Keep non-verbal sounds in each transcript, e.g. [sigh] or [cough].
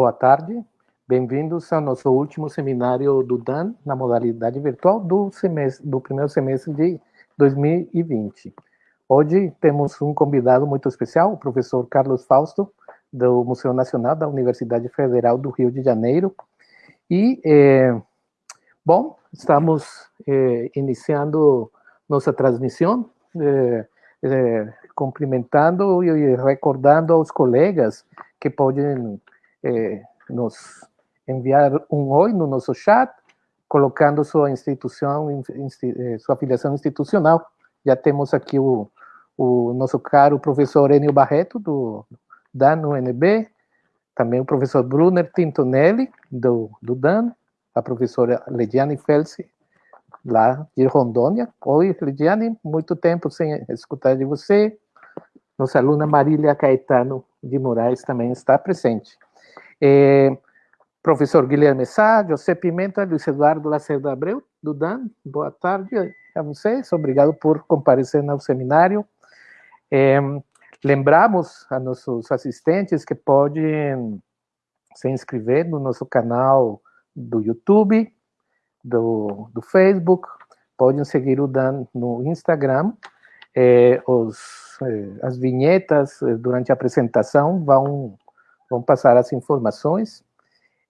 boa tarde. Bem-vindos ao nosso último seminário do DAN na modalidade virtual do, semestre, do primeiro semestre de 2020. Hoje temos um convidado muito especial, o professor Carlos Fausto, do Museu Nacional da Universidade Federal do Rio de Janeiro. E, é, bom, estamos é, iniciando nossa transmissão, é, cumprimentando e recordando aos colegas que podem eh, nos enviar um oi no nosso chat, colocando sua instituição, eh, sua afiliação institucional. Já temos aqui o, o nosso caro professor Enio Barreto, do, DAN UNB, também o professor Brunner Tintonelli, do, do DAN, a professora Lediane Felsi, lá de Rondônia. Oi, Lediane, muito tempo sem escutar de você. Nossa aluna Marília Caetano de Moraes também está presente. É, professor Guilherme Sá, José Pimenta, Luiz Eduardo Lacerda Abreu, do DAN, boa tarde a vocês, obrigado por comparecer no seminário. É, lembramos a nossos assistentes que podem se inscrever no nosso canal do YouTube, do, do Facebook, podem seguir o Dan no Instagram, é, os, as vinhetas durante a apresentação vão Vamos passar as informações.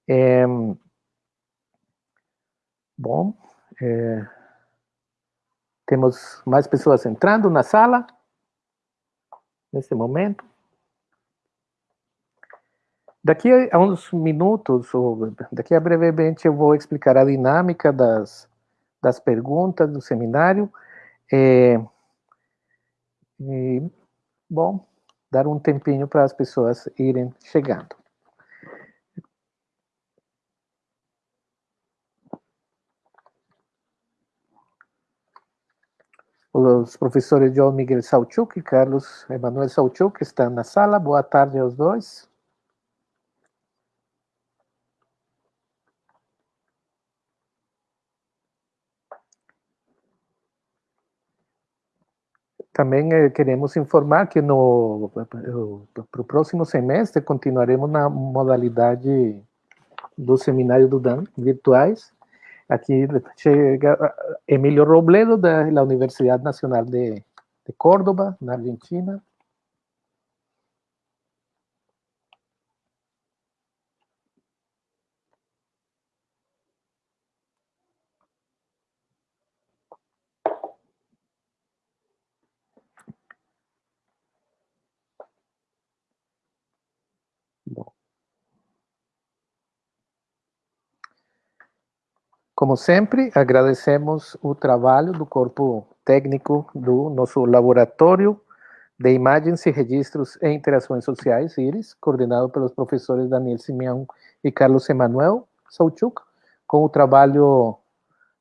É, bom, é, temos mais pessoas entrando na sala, nesse momento. Daqui a uns minutos, ou daqui a brevemente, eu vou explicar a dinâmica das, das perguntas do seminário. É, e, bom, dar um tempinho para as pessoas irem chegando. Os professores João Miguel Sauchuk e Carlos Emanuel Sauchuk estão na sala. Boa tarde aos dois. Também eh, queremos informar que no para o próximo semestre continuaremos na modalidade do seminário do DAN, virtuais. Aqui chega Emílio Robledo, da Universidade Nacional de, de Córdoba, na Argentina. Como sempre, agradecemos o trabalho do corpo técnico do nosso laboratório de imagens e registros e interações sociais, IRIS, coordenado pelos professores Daniel Simeão e Carlos Emanuel Sauchuk, com o trabalho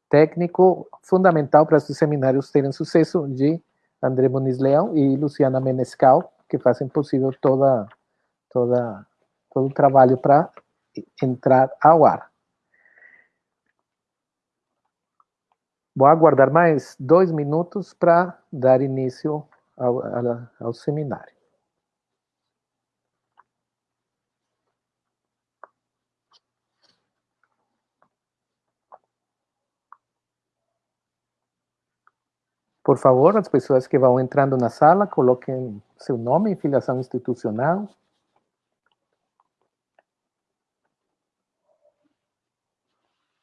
técnico fundamental para esses seminários terem sucesso de André Muniz Leão e Luciana Menescal, que fazem possível toda, toda, todo o trabalho para entrar ao ar. Vou aguardar mais dois minutos para dar início ao, ao seminário. Por favor, as pessoas que vão entrando na sala, coloquem seu nome e filiação institucional.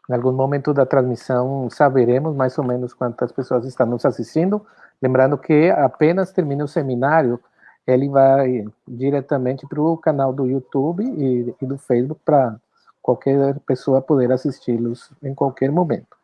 Em algum momento da transmissão saberemos mais ou menos quantas pessoas estão nos assistindo. Lembrando que apenas termina o seminário, ele vai diretamente para o canal do YouTube e, e do Facebook para qualquer pessoa poder assisti-los em qualquer momento.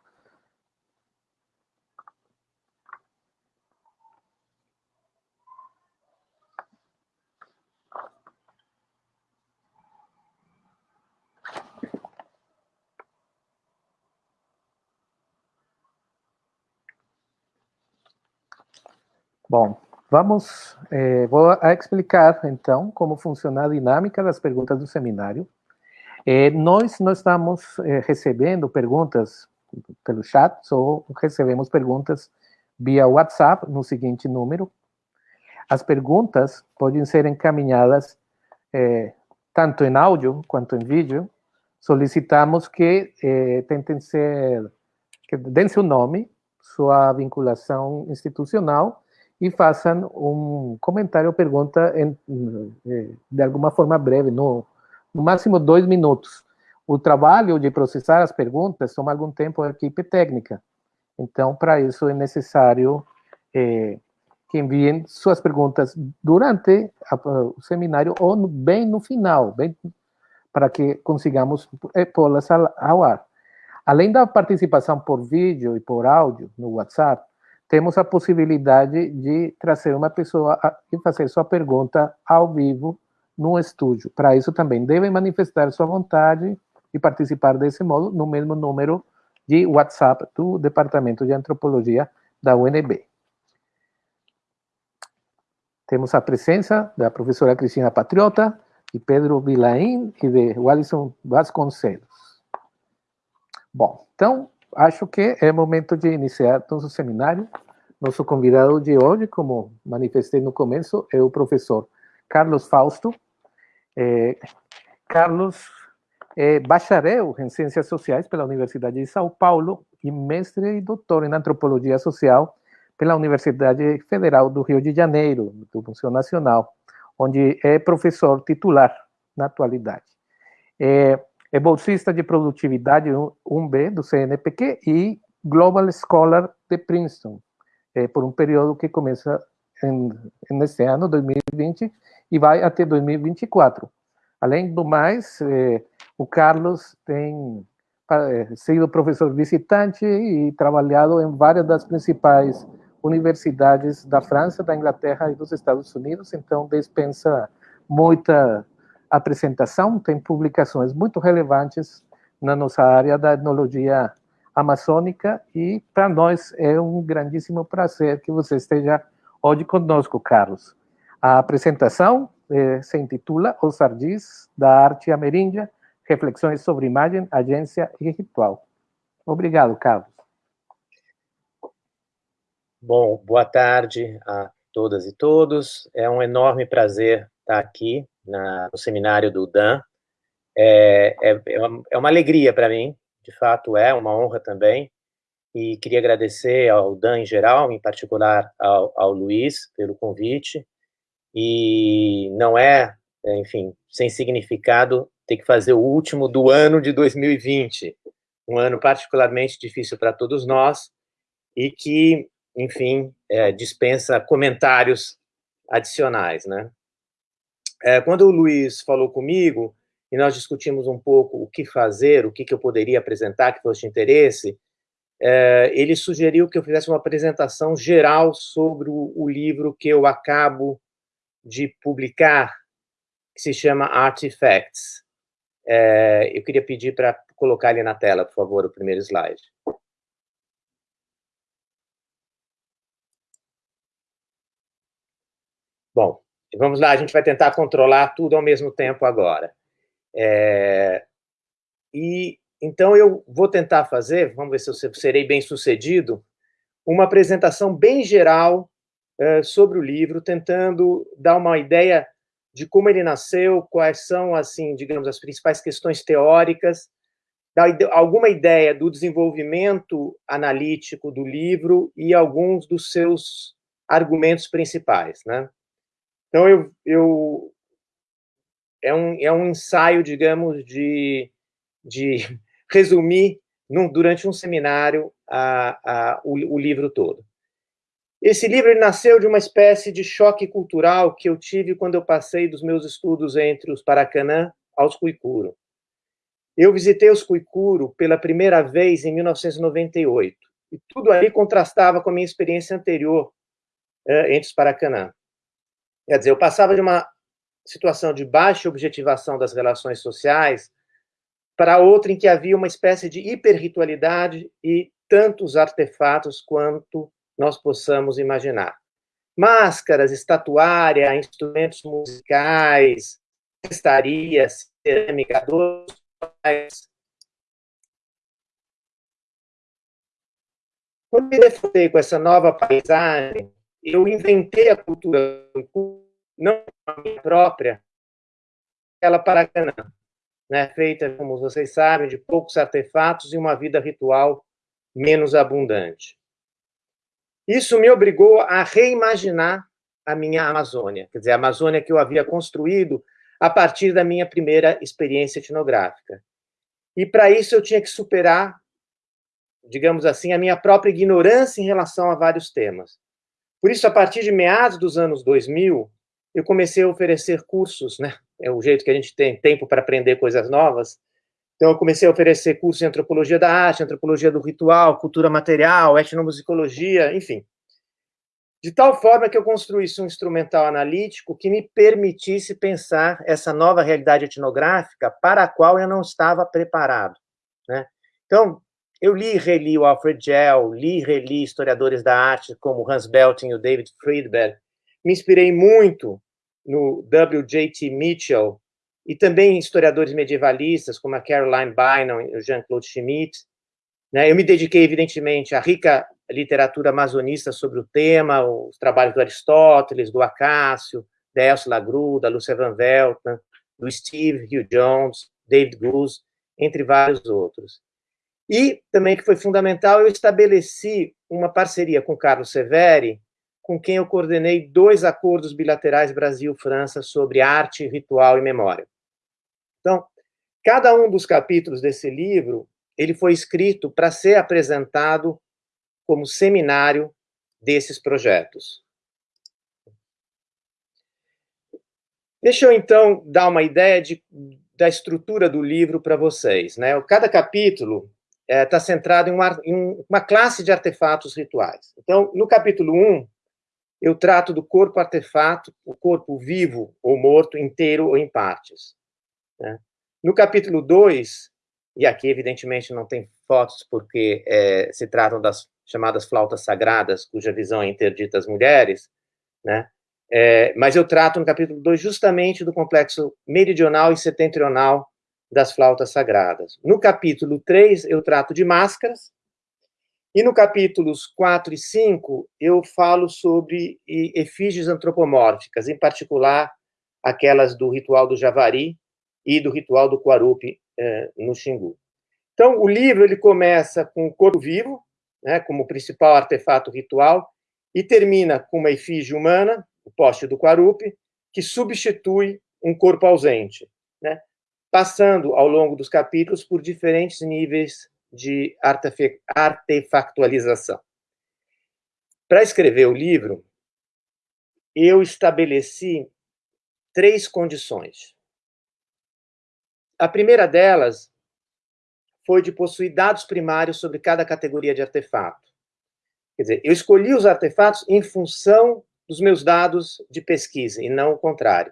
Bom, vamos, eh, vou explicar então como funciona a dinâmica das perguntas do seminário. Eh, nós não estamos eh, recebendo perguntas pelo chat, só recebemos perguntas via WhatsApp no seguinte número. As perguntas podem ser encaminhadas tanto em áudio quanto em vídeo, solicitamos que tentem ser, que deem seu nome, sua vinculação institucional e façam um comentário ou pergunta em, eh, de alguma forma breve, no, no máximo dois minutos. O trabalho de processar as perguntas toma algum tempo a equipe técnica. Então, para isso é necessário eh, que enviem suas perguntas durante a, o seminário ou no, bem no final, bem para que consigamos eh, pô-las ao ar. Além da participação por vídeo e por áudio no WhatsApp, temos a possibilidade de trazer uma pessoa e fazer sua pergunta ao vivo no estúdio. Para isso também devem manifestar sua vontade e participar desse modo no mesmo número de WhatsApp do Departamento de Antropologia da UNB. Temos a presença da professora Cristina Patriota, de Pedro Vilain e de Wallison Vasconcelos. Bom, então, acho que é momento de iniciar nosso seminário. Nosso convidado de hoje, como manifestei no começo, é o professor Carlos Fausto. É, Carlos é bacharel em Ciências Sociais pela Universidade de São Paulo e mestre e doutor em Antropologia Social pela Universidade Federal do Rio de Janeiro, do Museu Nacional, onde é professor titular na atualidade. É, é bolsista de produtividade 1B do CNPq e Global Scholar de Princeton, é, por um período que começa em, nesse ano, 2020, e vai até 2024. Além do mais, é, o Carlos tem é, sido professor visitante e trabalhado em várias das principais universidades da França, da Inglaterra e dos Estados Unidos, então dispensa muita apresentação, tem publicações muito relevantes na nossa área da etnologia amazônica e para nós é um grandíssimo prazer que você esteja hoje conosco, Carlos. A apresentação eh, se intitula Os Ardis da Arte Ameríndia, Reflexões sobre Imagem, Agência e Ritual. Obrigado, Carlos. Bom, boa tarde a todas e todos. É um enorme prazer estar aqui na, no seminário do Dan. É, é, é, uma, é alegria para mim, de fato é, uma honra também. E queria agradecer ao Dan em geral, em particular ao, ao Luiz, pelo convite. E não é, enfim, sem significado ter que fazer o último do ano de 2020, um ano particularmente difícil para todos nós, e que enfim, é, dispensa comentários adicionais, né? É, quando o Luiz falou comigo, e nós discutimos um pouco o que fazer, o que, que eu poderia apresentar que fosse de interesse, é, ele sugeriu que eu fizesse uma apresentação geral sobre o, o livro que eu acabo de publicar, que se chama Artifacts. É, eu queria pedir para colocar ele na tela, por favor, o primeiro slide. Bom, vamos lá, a gente vai tentar controlar tudo ao mesmo tempo agora. É, e então eu vou tentar fazer, vamos ver se eu serei bem sucedido, uma apresentação bem geral é, sobre o livro, tentando dar uma ideia de como ele nasceu, quais são, assim, digamos, as principais questões teóricas, dar alguma ideia do desenvolvimento analítico do livro e alguns dos seus argumentos principais, né? Então, eu, eu é, um, é um ensaio, digamos, de, de [laughs] resumir num, durante um seminário a, a, o, o livro todo. Esse livro nasceu de uma espécie de choque cultural que eu tive quando eu passei dos meus estudos entre os Paracanã aos Cuicuro. Eu visitei os Cuicuro pela primeira vez em 1998, e tudo ali contrastava com a minha experiência anterior eh, entre os Paracanã. Quer dizer, eu passava de uma situação de baixa objetivação das relações sociais para outra em que havia uma espécie de hiperritualidade e tantos artefatos quanto nós possamos imaginar. Máscaras, estatuária, instrumentos musicais, estarias, cerâmica, doces. Quando me defrontei com essa nova paisagem, eu inventei a cultura não a minha própria, aquela Paracanã, né, feita, como vocês sabem, de poucos artefatos e uma vida ritual menos abundante. Isso me obrigou a reimaginar a minha Amazônia, quer dizer, a Amazônia que eu havia construído a partir da minha primeira experiência etnográfica. E para isso eu tinha que superar, digamos assim, a minha própria ignorância em relação a vários temas. Por isso, a partir de meados dos anos 2000, eu comecei a oferecer cursos, né? É o jeito que a gente tem tempo para aprender coisas novas. Então, eu comecei a oferecer cursos em antropologia da arte, antropologia do ritual, cultura material, etnomusicologia, enfim. De tal forma que eu construísse um instrumental analítico que me permitisse pensar essa nova realidade etnográfica para a qual eu não estava preparado. Né? Então, eu li e reli o Alfred Gell, li e reli historiadores da arte como Hans Belting e o David Friedberg, me inspirei muito no W.J.T. Mitchell e também historiadores medievalistas como a Caroline Bynum e o Jean-Claude Schmitt. Né? Eu me dediquei, evidentemente, à rica literatura amazonista sobre o tema, os trabalhos do Aristóteles, do Acácio, da Elsa Lagru, da Lúcia Van Velten, do Steve Hugh Jones, David Goose, entre vários outros. E também que foi fundamental, eu estabeleci uma parceria com Carlos Severi, com quem eu coordenei dois acordos bilaterais Brasil-França sobre arte, ritual e memória. Então, cada um dos capítulos desse livro, ele foi escrito para ser apresentado como seminário desses projetos. Deixa eu, então, dar uma ideia de, da estrutura do livro para vocês. Né? Cada capítulo está é, centrado em uma, em uma, classe de artefatos rituais. Então, no capítulo 1, eu trato do corpo artefato, o corpo vivo ou morto, inteiro ou em partes. Né? No capítulo 2, e aqui, evidentemente, não tem fotos, porque é, se tratam das chamadas flautas sagradas, cuja visão é interdita às mulheres, né? É, mas eu trato no capítulo 2 justamente do complexo meridional e setentrional das flautas sagradas. No capítulo 3, eu trato de máscaras, e no capítulos 4 e 5, eu falo sobre efígies antropomórficas, em particular aquelas do ritual do Javari e do ritual do Quarupi eh, no Xingu. Então, o livro ele começa com o corpo vivo, né, como principal artefato ritual, e termina com uma efígie humana, o poste do Quarupi, que substitui um corpo ausente, passando ao longo dos capítulos por diferentes níveis de artefactualização. Para escrever o livro, eu estabeleci três condições. A primeira delas foi de possuir dados primários sobre cada categoria de artefato. Quer dizer, eu escolhi os artefatos em função dos meus dados de pesquisa, e não o contrário.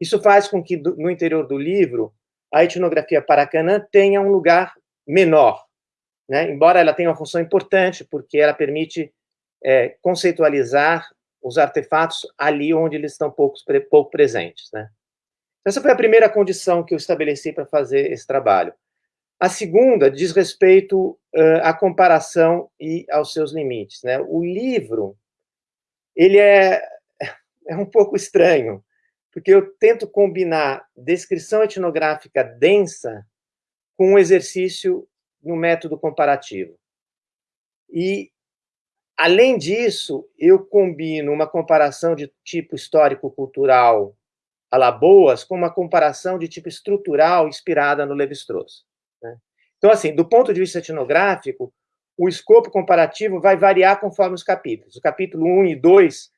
Isso faz com que, no interior do livro, a etnografia paracanã tenha um lugar menor, né? embora ela tenha uma função importante, porque ela permite é, conceitualizar os artefatos ali onde eles estão pouco, pouco presentes. Né? Essa foi a primeira condição que eu estabeleci para fazer esse trabalho. A segunda diz respeito uh, à comparação e aos seus limites. Né? O livro ele é, [laughs] é um pouco estranho, porque eu tento combinar descrição etnográfica densa com um exercício no método comparativo. E, além disso, eu combino uma comparação de tipo histórico-cultural a com uma comparação de tipo estrutural inspirada no Levi-Strauss. Né? Então, assim, do ponto de vista etnográfico, o escopo comparativo vai variar conforme os capítulos. O capítulo 1 e 2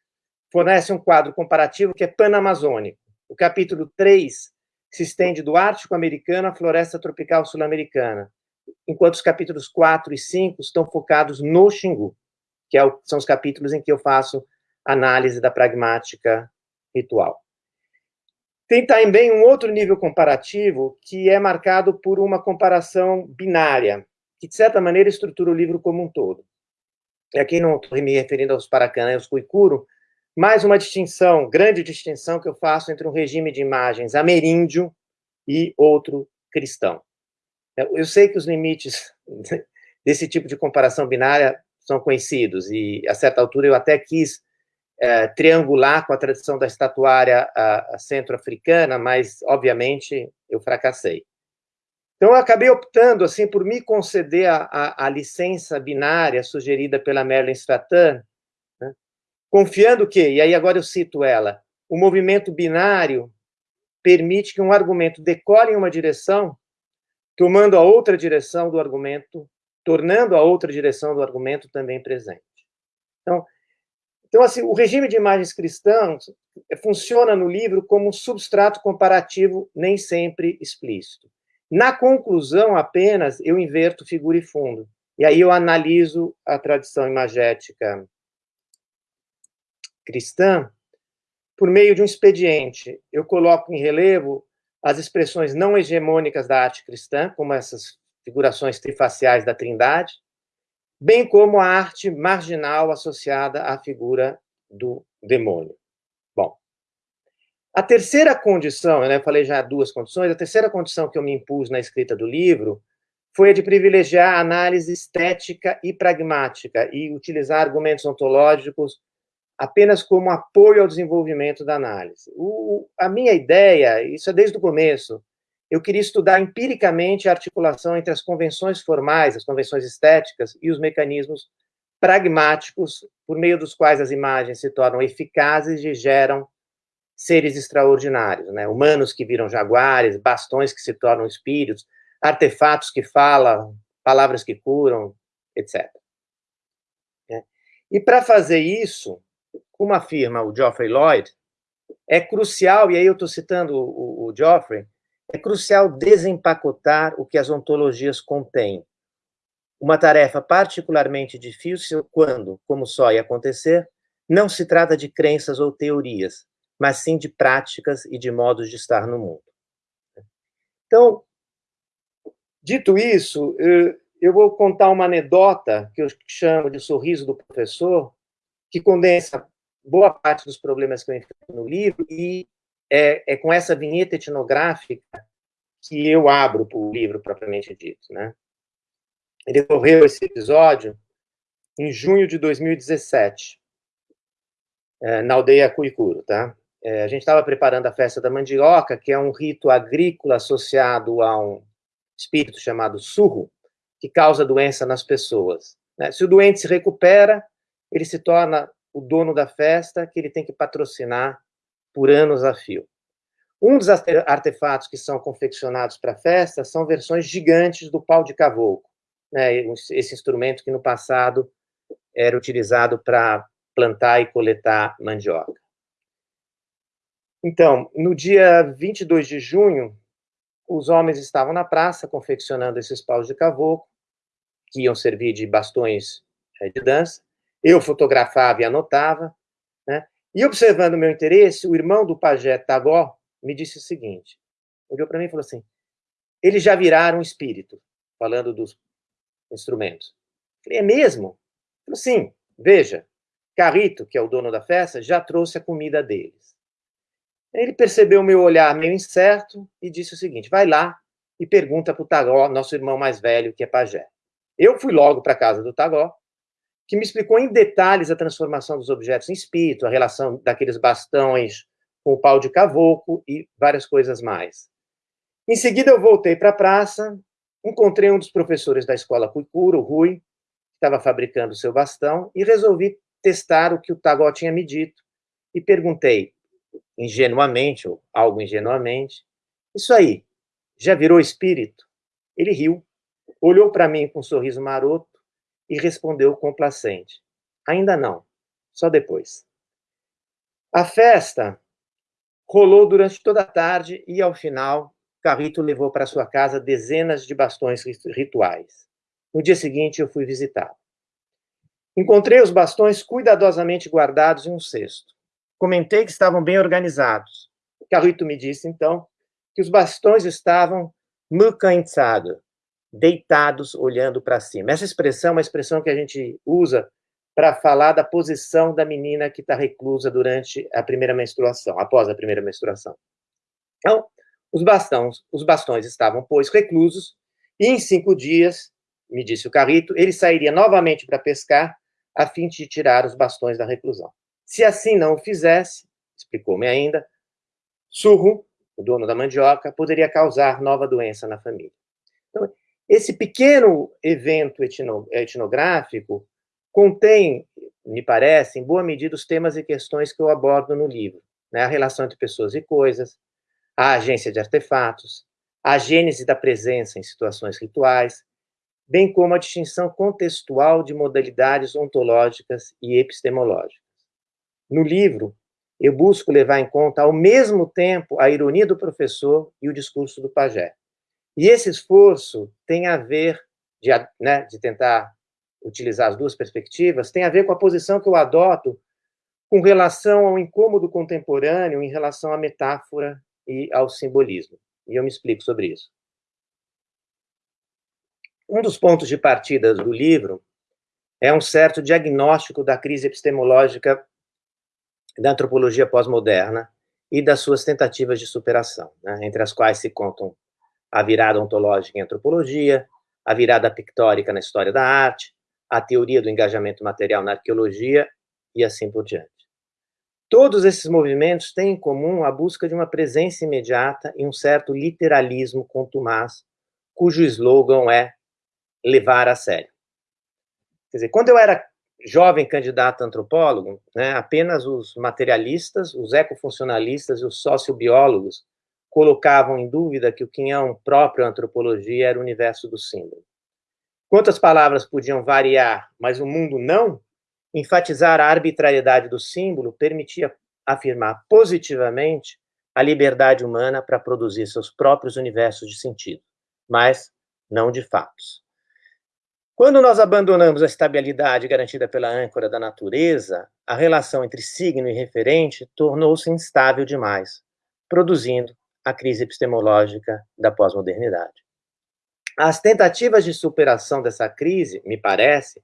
fornece um quadro comparativo que é panamazônico. O capítulo 3 se estende do Ártico americano à floresta tropical sul-americana, enquanto os capítulos 4 e 5 estão focados no Xingu, que é são os capítulos em que eu faço análise da pragmática ritual. Tem também um outro nível comparativo que é marcado por uma comparação binária, que, de certa maneira, estrutura o livro como um todo. E aqui não estou me referindo aos Paracanã e aos Cuicuro, mais uma distinção, grande distinção que eu faço entre um regime de imagens ameríndio e outro cristão. Eu sei que os limites [laughs] desse tipo de comparação binária são conhecidos, e a certa altura eu até quis é, triangular com a tradição da estatuária centro-africana, mas, obviamente, eu fracassei. Então, eu acabei optando, assim, por me conceder a, a, a licença binária sugerida pela Merlin Stratan? Confiando que, e aí agora eu cito ela, o movimento binário permite que um argumento decore em uma direção, tomando a outra direção do argumento, tornando a outra direção do argumento também presente. Então, então, assim, o regime de imagens cristãs funciona no livro como um substrato comparativo nem sempre explícito. Na conclusão, apenas, eu inverto figura e fundo. E aí eu analiso a tradição imagética cristã por meio de um expediente. Eu coloco em relevo as expressões não hegemônicas da arte cristã, como essas figurações trifaciais da Trindade, bem como a arte marginal associada à figura do demônio. Bom, a terceira condição, né, eu falei já duas condições, a terceira condição que eu me impus na escrita do livro foi a de privilegiar a análise estética e pragmática e utilizar argumentos ontológicos apenas como apoio ao desenvolvimento da análise. O, a minha ideia, isso é desde o começo, eu queria estudar empiricamente a articulação entre as convenções formais, as convenções estéticas e os mecanismos pragmáticos por meio dos quais as imagens se tornam eficazes e geram seres extraordinários, né? Humanos que viram jaguares, bastões que se tornam espíritos, artefatos que falam, palavras que curam, etc. Né? E para fazer isso, como afirma o Geoffrey Lloyd, é crucial, e aí eu estou citando o, o Geoffrey, é crucial desempacotar o que as ontologias contêm. Uma tarefa particularmente difícil quando, como só ia acontecer, não se trata de crenças ou teorias, mas sim de práticas e de modos de estar no mundo. Então, dito isso, eu vou contar uma anedota que eu chamo de sorriso do professor, que condensa boa parte dos problemas que eu enfrento no livro e é, é com essa vinheta etnográfica que eu abro o livro propriamente dito, né? Ele ocorreu esse episódio em junho de 2017, é, na aldeia Cuicuro, tá? É, a gente estava preparando a festa da mandioca, que é um rito agrícola associado a um espírito chamado surro, que causa doença nas pessoas. Né? Se o doente se recupera, ele se torna o dono da festa, que ele tem que patrocinar por anos a fio. Um dos artefatos que são confeccionados para a festa são versões gigantes do pau de cavoco, né, esse instrumento que no passado era utilizado para plantar e coletar mandioca. Então, no dia 22 de junho, os homens estavam na praça confeccionando esses paus de cavoco, que iam servir de bastões eh, de dança. Eu fotografava e anotava, né? E observando o meu interesse, o irmão do pajé Tagó me disse o seguinte, olhou para mim e falou assim, eles já viraram espírito, falando dos instrumentos. falei, é mesmo? Sim, veja, Carrito, que é o dono da festa, já trouxe a comida deles. Ele percebeu o meu olhar meio incerto e disse o seguinte, vai lá e pergunta para o Tagó, nosso irmão mais velho, que é pajé. Eu fui logo para a casa do Tagó, que me explicou em detalhes a transformação dos objetos em espírito, a relação daqueles bastões com o pau de cavoco e várias coisas mais. Em seguida, eu voltei para a praça, encontrei um dos professores da escola Cuicura, o Rui, que estava fabricando seu bastão, e resolvi testar o que o Tagó tinha me dito, e perguntei, ingenuamente, ou algo ingenuamente, isso aí, já virou espírito? Ele riu, olhou para mim com um sorriso maroto, e respondeu complacente: Ainda não, só depois. A festa rolou durante toda a tarde e, ao final, Carrito levou para sua casa dezenas de bastões rituais. No dia seguinte, eu fui visitá-lo. Encontrei os bastões cuidadosamente guardados em um cesto. Comentei que estavam bem organizados. Carrito me disse, então, que os bastões estavam mucançados, deitados olhando para cima. Essa expressão é uma expressão que a gente usa para falar da posição da menina que está reclusa durante a primeira menstruação, após a primeira menstruação. Então, os bastões, os bastões estavam, pois, reclusos, e em cinco dias, me disse o Carrito, ele sairia novamente para pescar, a fim de tirar os bastões da reclusão. Se assim não o fizesse, explicou-me ainda, Surro, o dono da mandioca, poderia causar nova doença na família. Então, esse pequeno evento etnográfico contém, me parece, em boa medida, os temas e questões que eu abordo no livro. Né? A relação entre pessoas e coisas, a agência de artefatos, a gênese da presença em situações rituais, bem como a distinção contextual de modalidades ontológicas e epistemológicas. No livro, eu busco levar em conta, ao mesmo tempo, a ironia do professor e o discurso do pajé. E esse esforço tem a ver, de, né, de tentar utilizar as duas perspectivas, tem a ver com a posição que eu adoto com relação ao incômodo contemporâneo em relação à metáfora e ao simbolismo. E eu me explico sobre isso. Um dos pontos de partida do livro é um certo diagnóstico da crise epistemológica da antropologia pós-moderna e das suas tentativas de superação, né, entre as quais se contam a virada ontológica em antropologia, a virada pictórica na história da arte, a teoria do engajamento material na arqueologia e assim por diante. Todos esses movimentos têm em comum a busca de uma presença imediata e um certo literalismo contumaz, cujo slogan é levar a sério. Quer dizer, quando eu era jovem candidato a antropólogo, né, apenas os materialistas, os ecofuncionalistas e os sociobiólogos colocavam em dúvida que o quinhão próprio à antropologia era o universo do símbolo. Quantas palavras podiam variar, mas o mundo não, enfatizar a arbitrariedade do símbolo permitia afirmar positivamente a liberdade humana para produzir seus próprios universos de sentido, mas não de fatos. Quando nós abandonamos a estabilidade garantida pela âncora da natureza, a relação entre signo e referente tornou-se instável demais, produzindo a crise epistemológica da pós-modernidade. As tentativas de superação dessa crise, me parece,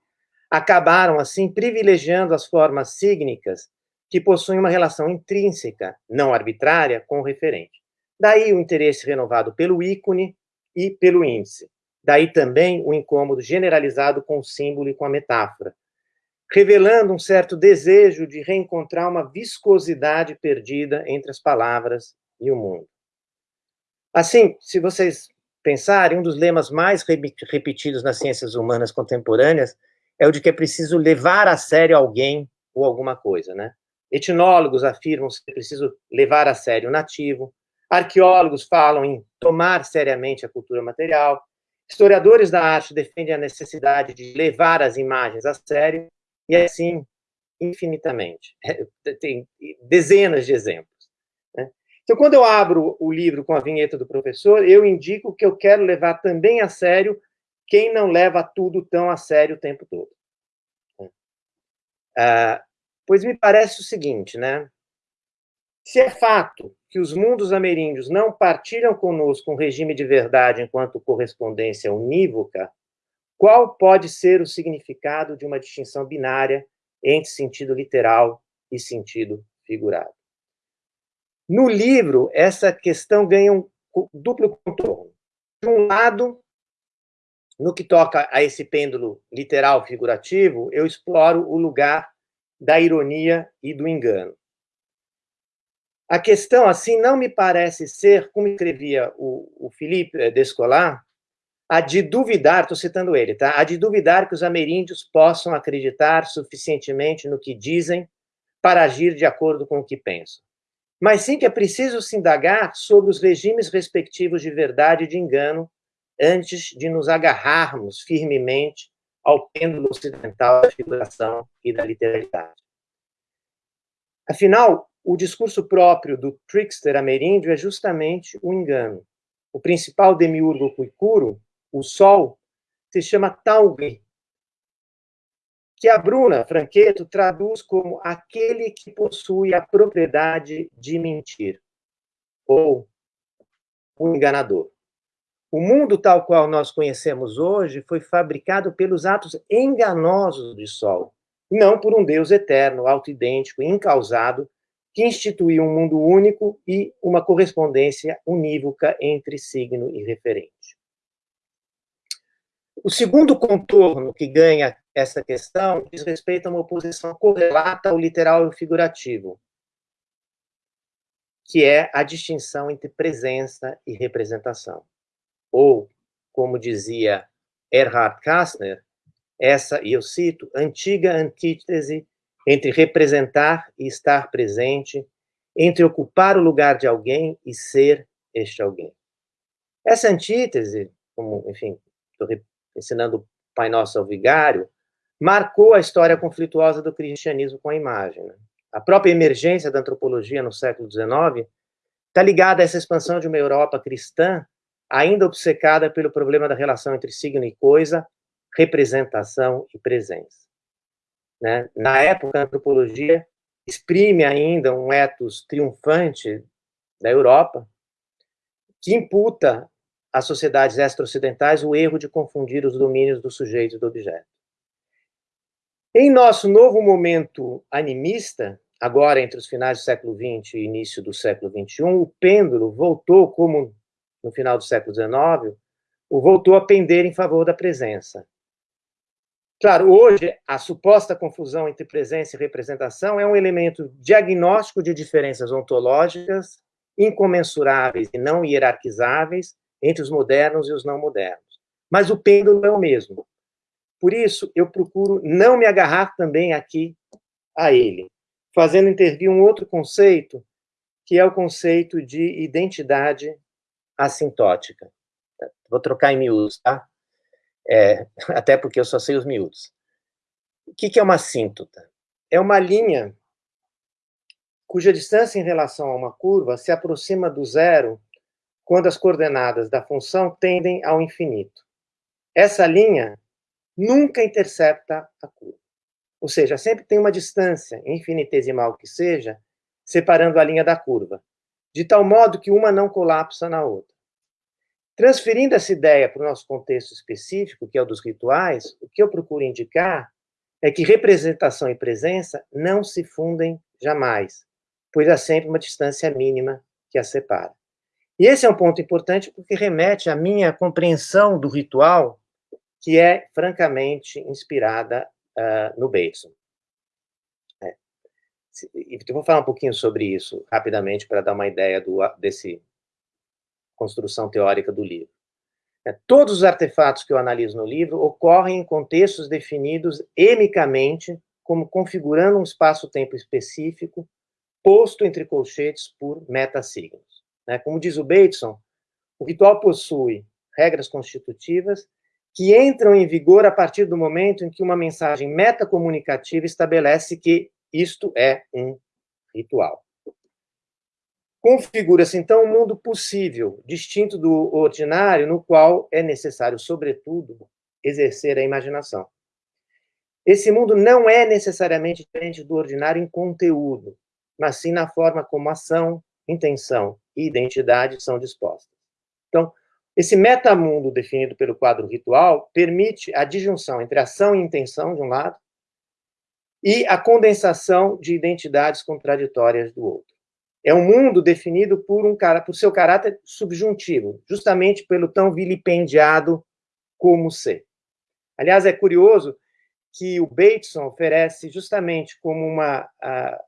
acabaram assim privilegiando as formas sígnicas que possuem uma relação intrínseca, não arbitrária, com o referente. Daí o interesse renovado pelo ícone e pelo índice. Daí também o incômodo generalizado com o símbolo e com a metáfora, revelando um certo desejo de reencontrar uma viscosidade perdida entre as palavras e o mundo. Assim, se vocês pensarem, um dos lemas mais repetidos nas ciências humanas contemporâneas é o de que é preciso levar a sério alguém ou alguma coisa, né? Etnólogos afirmam que é preciso levar a sério o nativo, arqueólogos falam em tomar seriamente a cultura material, Historiadores da arte defendem a necessidade de levar as imagens a sério, e assim, infinitamente. [laughs] Tem dezenas de exemplos. Então, quando eu abro o livro com a vinheta do professor, eu indico que eu quero levar também a sério quem não leva tudo tão a sério o tempo todo. Né? Ah, pois me parece o seguinte, né? Se é fato que os mundos ameríndios não partilham conosco um regime de verdade enquanto correspondência unívoca, qual pode ser o significado de uma distinção binária entre sentido literal e sentido figurado? No livro, essa questão ganha um duplo contorno. De um lado, no que toca a esse pêndulo literal figurativo, eu exploro o lugar da ironia e do engano. A questão, assim, não me parece ser, como escrevia o, o Felipe eh, Descolar, a de duvidar, estou citando ele, tá? A de duvidar que os ameríndios possam acreditar suficientemente no que dizem para agir de acordo com o que pensam. Mas sim que é preciso se indagar sobre os regimes respectivos de verdade e de engano antes de nos agarrarmos firmemente ao pêndulo ocidental da figuração e da literalidade. Afinal, o discurso próprio do trickster ameríndio é justamente o engano. O principal demiurgo cuicuro, o Sol, se chama Taugri, que a Bruna Franqueto traduz como aquele que possui a propriedade de mentir, ou o enganador. O mundo tal qual nós conhecemos hoje foi fabricado pelos atos enganosos do Sol, não por um Deus eterno, autoidêntico, incausado, que instituiu um mundo único e uma correspondência unívoca entre signo e referente. O segundo contorno que ganha essa questão diz respeito a uma oposição correlata ao literal e ao figurativo, que é a distinção entre presença e representação. Ou, como dizia Erhard Kastner, essa, e eu cito, antiga antítese entre representar e estar presente, entre ocupar o lugar de alguém e ser este alguém. Essa antítese, como, enfim, estou ensinando o Pai Nosso ao Vigário, marcou a história conflituosa do cristianismo com a imagem. Né? A própria emergência da antropologia no século XIX está ligada a essa expansão de uma Europa cristã, ainda obcecada pelo problema da relação entre signo e coisa, representação e presença. Né? Na época, a antropologia exprime ainda um ethos triunfante da Europa, que imputa às sociedades extra-ocidentais o erro de confundir os domínios do sujeito e do objeto. Em nosso novo momento animista, agora entre os finais do século XX e início do século XXI, o pêndulo voltou, como no final do século XIX, voltou a pender em favor da presença. Claro, hoje, a suposta confusão entre presença e representação é um elemento diagnóstico de diferenças ontológicas incomensuráveis e não hierarquizáveis entre os modernos e os não modernos. Mas o pêndulo é o mesmo. Por isso, eu procuro não me agarrar também aqui a ele, fazendo intervir um outro conceito, que é o conceito de identidade assintótica. Vou trocar em miúdos, tá? É, [laughs] até porque eu só sei os miúdos. O que, que é uma assíntota? É uma linha cuja distância em relação a uma curva se aproxima do zero quando as coordenadas da função tendem ao infinito. Essa linha nunca intercepta a curva. Ou seja, sempre tem uma distância, infinitesimal que seja, separando a linha da curva, de tal modo que uma não colapsa na outra. Transferindo essa ideia para o nosso contexto específico, que é o dos rituais, o que eu procuro indicar é que representação e presença não se fundem jamais, pois há sempre uma distância mínima que a separa. E esse é um ponto importante porque remete à minha compreensão do ritual, que é francamente inspirada uh, no Bateson. É. Eu vou falar um pouquinho sobre isso rapidamente para dar uma ideia do, desse construção teórica do livro. É, todos os artefatos que eu analiso no livro ocorrem em contextos definidos emicamente como configurando um espaço-tempo específico posto entre colchetes por metasignos. Né? Como diz o Bateson, o ritual possui regras constitutivas que entram em vigor a partir do momento em que uma mensagem metacomunicativa estabelece que isto é um ritual. Configura-se, então, um mundo possível, distinto do ordinário, no qual é necessário, sobretudo, exercer a imaginação. Esse mundo não é necessariamente diferente do ordinário em conteúdo, mas sim na forma como ação, intenção e identidade são dispostas. Então, esse metamundo definido pelo quadro ritual permite a disjunção entre ação e intenção, de um lado, e a condensação de identidades contraditórias do outro. É um mundo definido por, um, por seu caráter subjuntivo, justamente pelo tão vilipendiado como ser. Aliás, é curioso que o Bateson oferece justamente como uma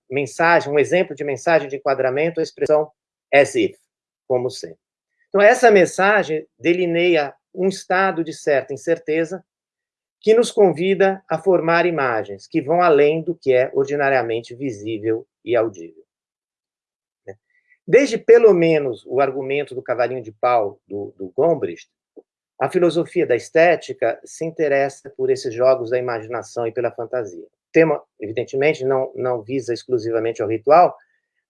mensagem, um exemplo de mensagem de enquadramento, a expressão as if, como se. Então, essa mensagem delineia um estado de certa incerteza que nos convida a formar imagens que vão além do que é ordinariamente visível e audível. Desde, pelo menos, o argumento do cavalinho de pau do, do Gombrich, a filosofia da estética se interessa por esses jogos da imaginação e pela fantasia. O tema, evidentemente, não, não visa exclusivamente ao ritual,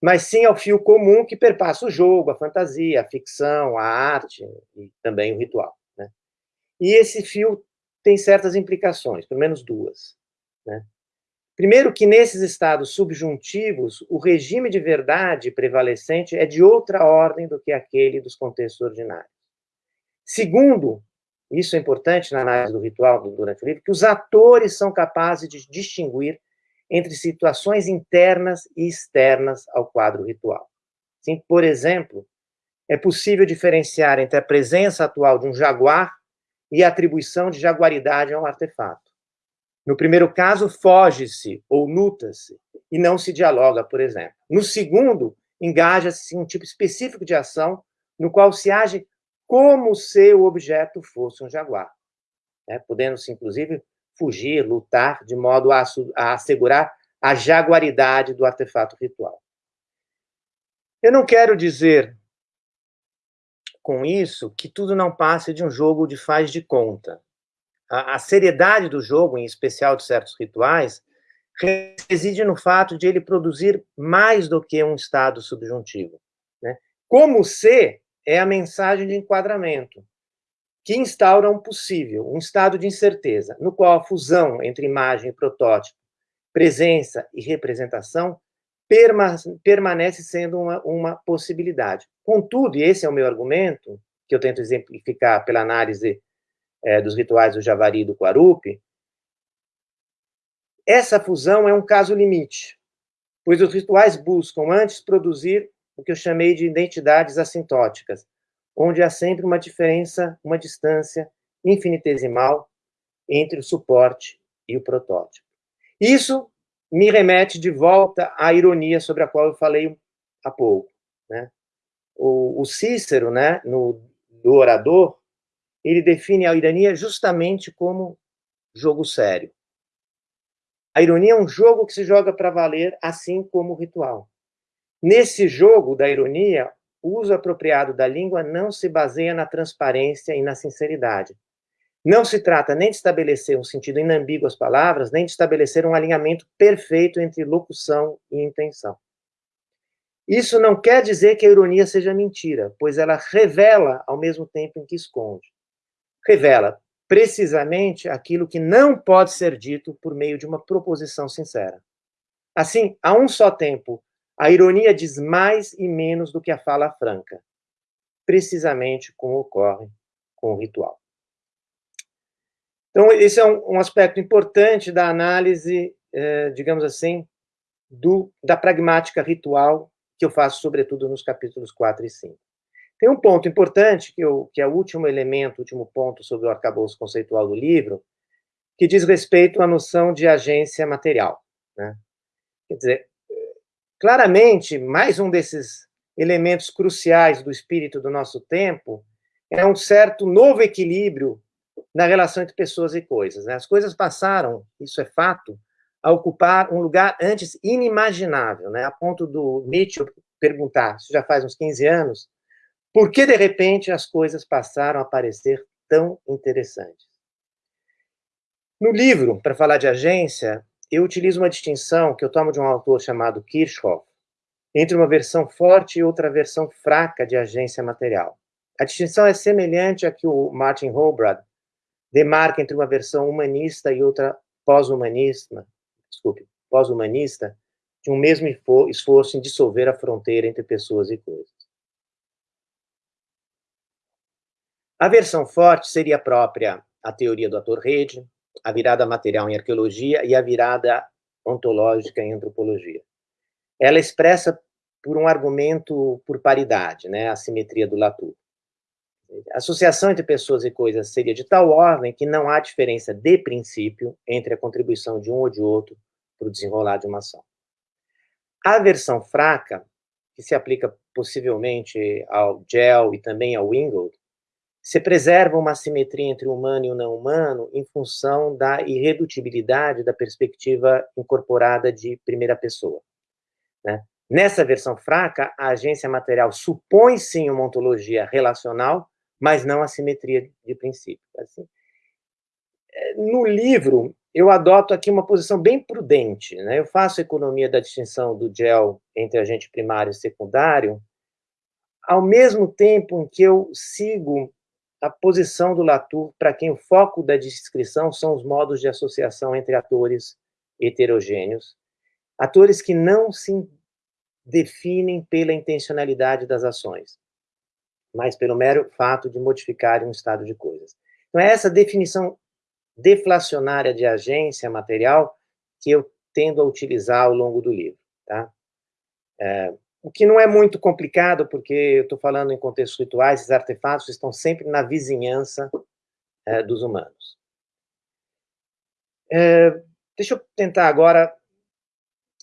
mas sim ao fio comum que perpassa o jogo, a fantasia, a ficção, a arte e também o ritual. Né? E esse fio tem certas implicações, pelo menos duas. Né? Primeiro, que nesses estados subjuntivos, o regime de verdade prevalecente é de outra ordem do que aquele dos contextos ordinários. Segundo, isso é importante na análise do ritual durante o livro, que os atores são capazes de distinguir entre situações internas e externas ao quadro ritual. Por exemplo, é possível diferenciar entre a presença atual de um jaguar e atribuição de jaguaridade a um artefato. No primeiro caso, foge-se ou luta-se e não se dialoga, por exemplo. No segundo, engaja-se em um tipo específico de ação no qual se age como se o objeto fosse um jaguar, né? podendo-se, inclusive, fugir, lutar, de modo a, a assegurar a jaguaridade do artefato ritual. Eu não quero dizer com isso que tudo não passe de um jogo de faz de conta. A, a seriedade do jogo, em especial de certos rituais, reside no fato de ele produzir mais do que um estado subjuntivo. Né? Como se é a mensagem de enquadramento, que instaura um possível, um estado de incerteza, no qual a fusão entre imagem e protótipo, presença e representação permanece sendo uma, uma possibilidade. Contudo, e esse é o meu argumento, que eu tento exemplificar pela análise é, dos rituais do Javari e do Quarupi, essa fusão é um caso limite, pois os rituais buscam antes produzir o que eu chamei de identidades assintóticas, onde há sempre uma diferença, uma distância infinitesimal entre o suporte e o protótipo. Isso me remete de volta à ironia sobre a qual eu falei há pouco. Né? O, o Cícero, né, no, do Orador, ele define a ironia justamente como jogo sério. A ironia é um jogo que se joga para valer, assim como o ritual. Nesse jogo da ironia, o uso apropriado da língua não se baseia na transparência e na sinceridade. Não se trata nem de estabelecer um sentido inambíguo às palavras, nem de estabelecer um alinhamento perfeito entre locução e intenção. Isso não quer dizer que a ironia seja mentira, pois ela revela ao mesmo tempo em que esconde. Revela precisamente aquilo que não pode ser dito por meio de uma proposição sincera. Assim, a um só tempo, a ironia diz mais e menos do que a fala franca, precisamente como ocorre com o ritual. Então, esse é um, um aspecto importante da análise, eh, digamos assim, do, da pragmática ritual que eu faço, sobretudo, nos capítulos 4 e 5. Tem um ponto importante, que, eu, que é o último elemento, o último ponto sobre o arcabouço conceitual do livro, que diz respeito à noção de agência material. Né? Quer dizer, claramente, mais um desses elementos cruciais do espírito do nosso tempo é um certo novo equilíbrio na relação entre pessoas e coisas. Né? As coisas passaram, isso é fato, a ocupar um lugar antes inimaginável, né? a ponto do Nietzsche perguntar, isso já faz uns 15 anos, por que, de repente, as coisas passaram a parecer tão interessantes? No livro, para falar de agência, eu utilizo uma distinção que eu tomo de um autor chamado Kirchhoff, entre uma versão forte e outra versão fraca de agência material. A distinção é semelhante à que o Martin Holbrad demarca entre uma versão humanista e outra pós-humanista, desculpe, pós-humanista, de um mesmo esforço em dissolver a fronteira entre pessoas e coisas. A versão forte seria própria a teoria do ator-rede, a virada material em arqueologia e a virada ontológica em antropologia. Ela expressa por um argumento por paridade, né, a simetria do Latour. A associação entre pessoas e coisas seria de tal ordem que não há diferença de princípio entre a contribuição de um ou de outro para o desenrolar de uma ação. A versão fraca, que se aplica possivelmente ao Gel e também ao Ingold, se preserva uma simetria entre o humano e o não humano em função da irredutibilidade da perspectiva incorporada de primeira pessoa. Né? Nessa versão fraca, a agência material supõe sim uma ontologia relacional, mas não a simetria de princípio. Assim, é, no livro, eu adoto aqui uma posição bem prudente. Né? Eu faço economia da distinção do gel entre agente primário e secundário, ao mesmo tempo em que eu sigo a posição do Latour para quem o foco da descrição são os modos de associação entre atores heterogêneos, atores que não se definem pela intencionalidade das ações, mas pelo mero fato de modificarem um estado de coisas. Então, é essa definição deflacionária de agência material que eu tendo a utilizar ao longo do livro. Tá? É, o que não é muito complicado, porque eu estou falando em contextos rituais, esses artefatos estão sempre na vizinhança é, dos humanos. É, deixa eu tentar agora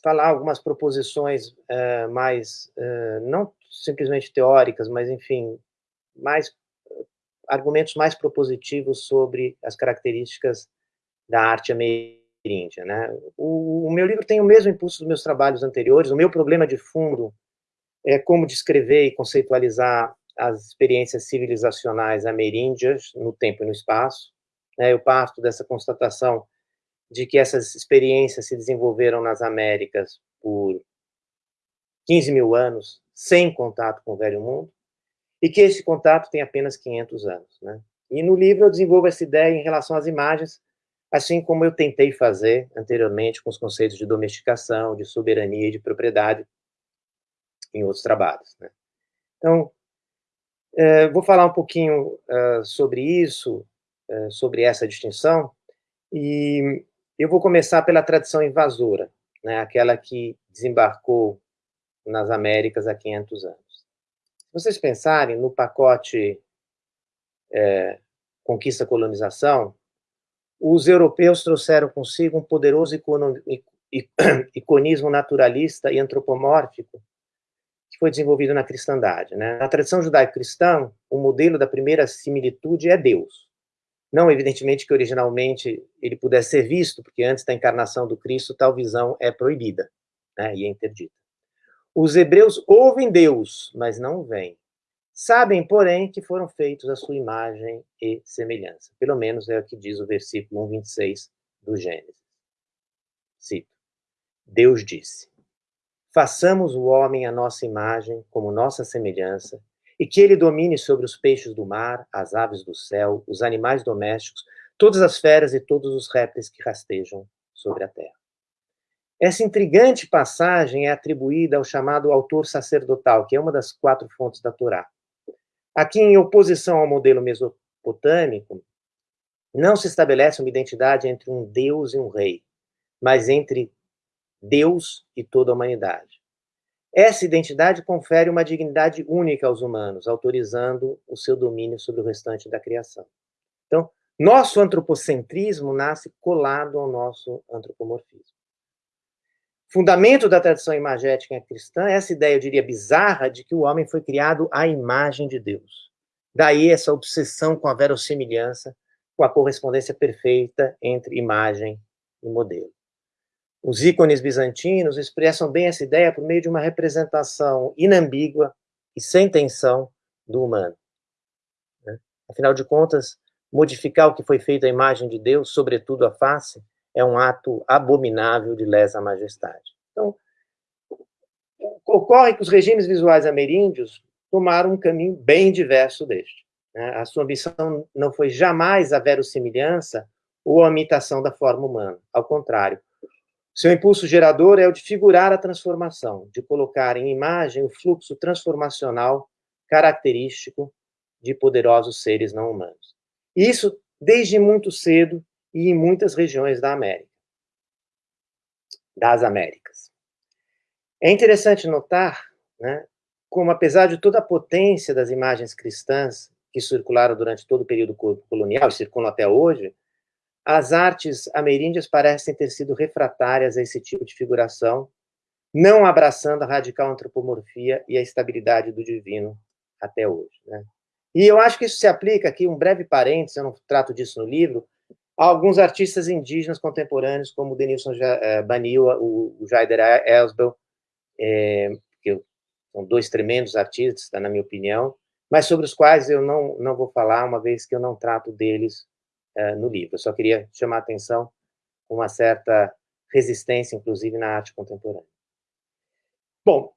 falar algumas proposições é, mais, é, não simplesmente teóricas, mas, enfim, mais argumentos mais propositivos sobre as características da arte ameríndia. Né? O, o, meu livro tem o mesmo impulso dos meus trabalhos anteriores. O meu problema de fundo é como descrever e conceitualizar as experiências civilizacionais ameríndias no tempo e no espaço. Né? Eu parto dessa constatação de que essas experiências se desenvolveram nas Américas por 15 mil anos, sem contato com o Velho Mundo, e que esse contato tem apenas 500 anos. Né? E no livro eu desenvolvo essa ideia em relação às imagens, assim como eu tentei fazer anteriormente com os conceitos de domesticação, de soberania e de propriedade em outros trabalhos. Né? Então, é, vou falar um pouquinho uh, sobre isso, uh, sobre essa distinção, e eu vou começar pela tradição invasora, né, aquela que desembarcou nas Américas há 500 anos. Se vocês pensarem no pacote é, conquista-colonização, os europeus trouxeram consigo um poderoso iconismo naturalista e antropomórfico que foi desenvolvido na cristandade. Né? Na tradição judaico-cristã, o modelo da primeira similitude é Deus. Não, evidentemente, que originalmente ele pudesse ser visto, porque antes da encarnação do Cristo, tal visão é proibida né, e é interdita. Os hebreus ouvem Deus, mas não veem. Sabem, porém, que foram feitos à sua imagem e semelhança. Pelo menos é o que diz o versículo 1,26 do Gênesis. Cito. Deus disse: Façamos o homem à nossa imagem, como nossa semelhança, e que ele domine sobre os peixes do mar, as aves do céu, os animais domésticos, todas as feras e todos os répteis que rastejam sobre a terra. Essa intrigante passagem é atribuída ao chamado autor sacerdotal, que é uma das quatro fontes da Torá. Aqui, em oposição ao modelo mesopotâmico, não se estabelece uma identidade entre um Deus e um rei, mas entre Deus e toda a humanidade. Essa identidade confere uma dignidade única aos humanos, autorizando o seu domínio sobre o restante da criação. Então, nosso antropocentrismo nasce colado ao nosso antropomorfismo. Fundamento da tradição imagética cristã é essa ideia, eu diria, bizarra de que o homem foi criado à imagem de Deus. Daí essa obsessão com a verossimilhança, com a correspondência perfeita entre imagem e modelo. Os ícones bizantinos expressam bem essa ideia por meio de uma representação inambígua e sem tensão do humano. Né? Afinal de contas, modificar o que foi feito à imagem de Deus, sobretudo a face, é um ato abominável de lesa majestade. Então, ocorre que os regimes visuais ameríndios tomaram um caminho bem diverso deste. Né? A sua ambição não foi jamais a verossimilhança ou a imitação da forma humana. Ao contrário, seu impulso gerador é o de figurar a transformação, de colocar em imagem o fluxo transformacional característico de poderosos seres não humanos. Isso desde muito cedo e em muitas regiões da América, das Américas. É interessante notar, né, como apesar de toda a potência das imagens cristãs que circularam durante todo o período colonial e circulam até hoje, as artes ameríndias parecem ter sido refratárias a esse tipo de figuração, não abraçando a radical antropomorfia e a estabilidade do divino até hoje. Né? E eu acho que isso se aplica aqui, um breve parênteses, eu não trato disso no livro, a alguns artistas indígenas contemporâneos, como Denilson eh, Banil, o Jaider Elsbel, é, que são dois tremendos artistas, na minha opinião, mas sobre os quais eu não, não vou falar, uma vez que eu não trato deles uh, no livro. Eu só queria chamar a atenção uma certa resistência, inclusive, na arte contemporânea. Bom,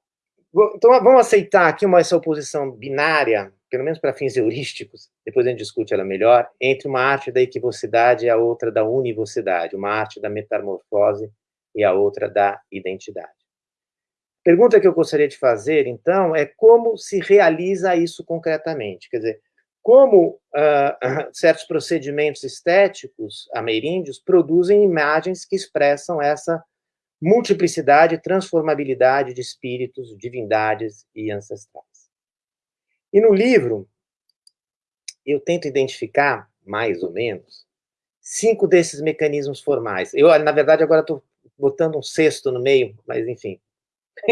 então vamos aceitar aqui uma, essa oposição binária, pelo menos para fins heurísticos, depois a gente discute ela melhor, entre uma arte da equivocidade e a outra da univocidade, uma arte da metamorfose e a outra da identidade. Pergunta que eu gostaria de fazer, então, é como se realiza isso concretamente? Quer dizer, como uh, certos procedimentos estéticos ameríndios produzem imagens que expressam essa multiplicidade e transformabilidade de espíritos, divindades e ancestrais. E no livro, eu tento identificar mais ou menos, cinco desses mecanismos formais. Eu, na verdade, agora estou botando um sexto no meio, mas enfim, [laughs]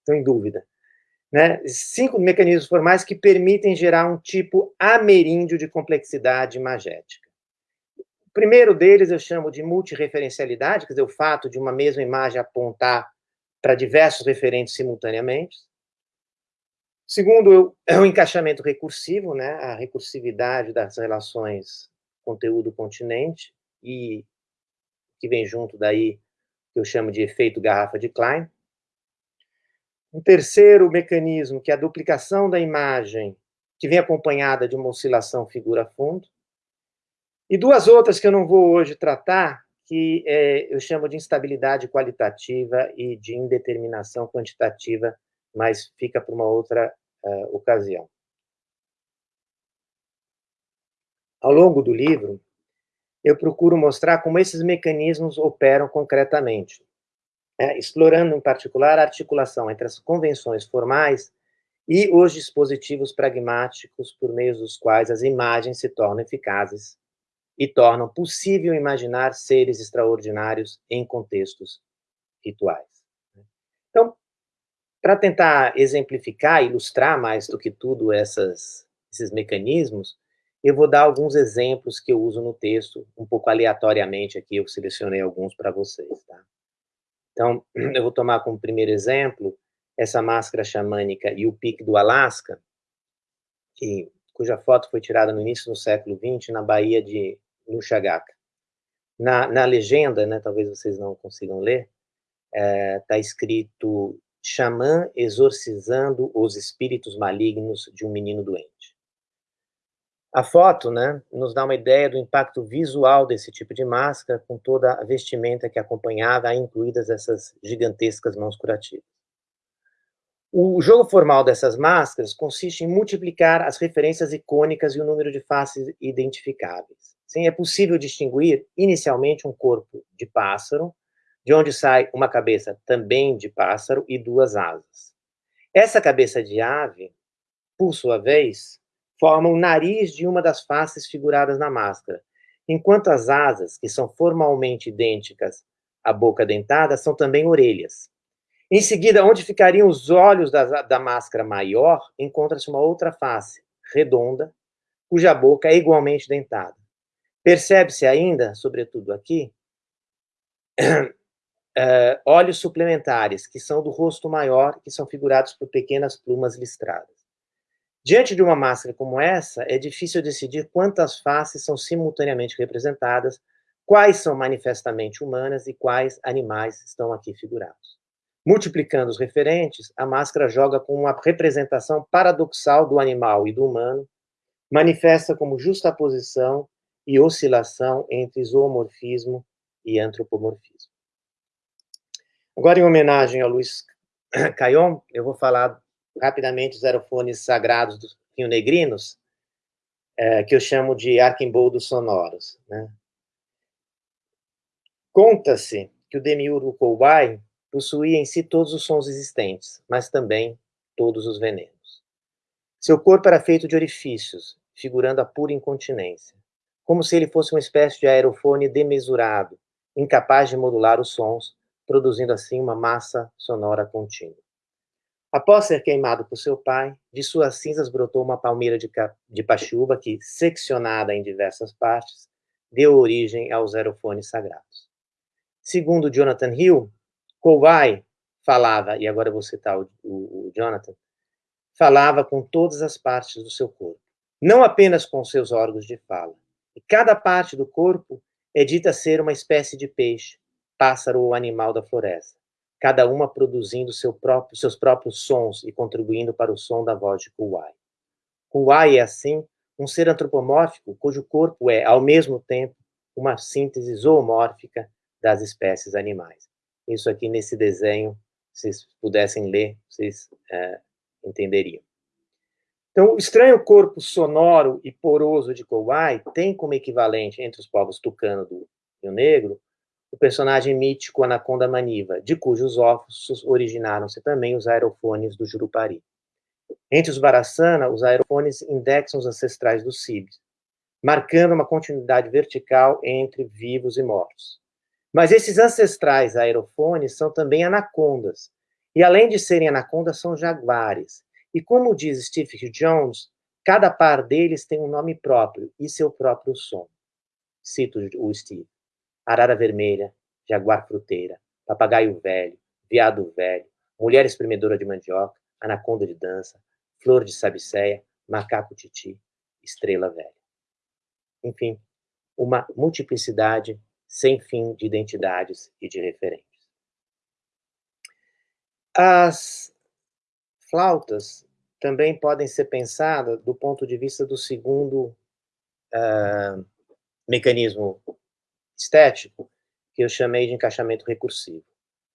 estou em dúvida. Né? Cinco mecanismos formais que permitem gerar um tipo ameríndio de complexidade imagética. O primeiro deles eu chamo de multireferencialidade, quer dizer, o fato de uma mesma imagem apontar para diversos referentes simultaneamente. Segundo é o encaixamento recursivo, né? a recursividade das relações conteúdo-continente, e que vem junto daí, que eu chamo de efeito garrafa de Klein. Um terceiro mecanismo, que é a duplicação da imagem, que vem acompanhada de uma oscilação figura-fundo. E duas outras que eu não vou hoje tratar, que é, eu chamo de instabilidade qualitativa e de indeterminação quantitativa, mas fica para uma outra uh, ocasião. Ao longo do livro, eu procuro mostrar como esses mecanismos operam concretamente, é, explorando, em particular, a articulação entre as convenções formais e os dispositivos pragmáticos por meio dos quais as imagens se tornam eficazes e tornam possível imaginar seres extraordinários em contextos rituais. Então, para tentar exemplificar, ilustrar mais do que tudo essas, esses mecanismos, eu vou dar alguns exemplos que eu uso no texto, um pouco aleatoriamente aqui, eu selecionei alguns para vocês, tá? Então, [clears throat] eu vou tomar como primeiro exemplo essa máscara xamânica e o pique do Alasca, que, cuja foto foi tirada no início do século XX, na Baía de Nushagaka. Na, na legenda, né, talvez vocês não consigam ler, está é, tá escrito xamã exorcizando os espíritos malignos de um menino doente. A foto né, nos dá uma ideia do impacto visual desse tipo de máscara, com toda a vestimenta que acompanhava, incluídas essas gigantescas mãos curativas. O jogo formal dessas máscaras consiste em multiplicar as referências icônicas e o número de faces identificáveis. Sim, é possível distinguir inicialmente um corpo de pássaro, de onde sai uma cabeça também de pássaro e duas asas. Essa cabeça de ave, por sua vez, forma o nariz de uma das faces figuradas na máscara, enquanto as asas, que são formalmente idênticas à boca dentada, são também orelhas. Em seguida, onde ficariam os olhos da, da máscara maior, encontra-se uma outra face, redonda, cuja boca é igualmente dentada. Percebe-se ainda, sobretudo aqui, uh, [clears throat] olhos suplementares, que são do rosto maior, que são figurados por pequenas plumas listradas. Diante de uma máscara como essa, é difícil decidir quantas faces são simultaneamente representadas, quais são manifestamente humanas e quais animais estão aqui figurados. Multiplicando os referentes, a máscara joga com uma representação paradoxal do animal e do humano, manifesta como justaposição e oscilação entre zoomorfismo e antropomorfismo. Agora, em homenagem ao Luiz Caillon, eu vou falar rapidamente os aerofones sagrados dos rio-negrinos, é, que eu chamo de arquimboldos sonoros. Né? Conta-se que o demiurgo Koubai possuía em si todos os sons existentes, mas também todos os venenos. Seu corpo era feito de orifícios, figurando a pura incontinência, como se ele fosse uma espécie de aerofone demesurado, incapaz de modular os sons, produzindo assim uma massa sonora contínua. Após ser queimado por seu pai, de suas cinzas brotou uma palmeira de, de pachuba que, seccionada em diversas partes, deu origem aos aerofones sagrados. Segundo Jonathan Hill, Kowai falava, e agora vou citar o, o, o Jonathan, falava com todas as partes do seu corpo, não apenas com seus órgãos de fala. E cada parte do corpo é dita ser uma espécie de peixe, pássaro ou animal da floresta cada uma produzindo seu próprio, seus próprios sons e contribuindo para o som da voz de Kuwai. Kuwai é, assim, um ser antropomórfico cujo corpo é, ao mesmo tempo, uma síntese zoomórfica das espécies animais. Isso aqui nesse desenho, se vocês pudessem ler, vocês é, entenderiam. Então, o estranho corpo sonoro e poroso de Kowai tem como equivalente entre os povos tucano do Rio Negro o personagem mítico Anaconda Maniva, de cujos ossos originaram-se também os aerofones do Jurupari. Entre os Barassana, os aerofones indexam os ancestrais dos Cibes. marcando uma continuidade vertical entre vivos e mortos. Mas esses ancestrais aerofones são também anacondas, e além de serem anacondas, são jaguares. E como diz Steve Jones, cada par deles tem um nome próprio e seu próprio som. Cito o Steve. Arara vermelha, jaguar fruteira, papagaio velho, veado velho, mulher espremedora de mandioca, anaconda de dança, flor de sabicéia, macaco titi, estrela velha. Enfim, uma multiplicidade sem fim de identidades e de referências. As flautas também podem ser pensadas do ponto de vista do segundo uh, mecanismo estético, que eu chamei de encaixamento recursivo.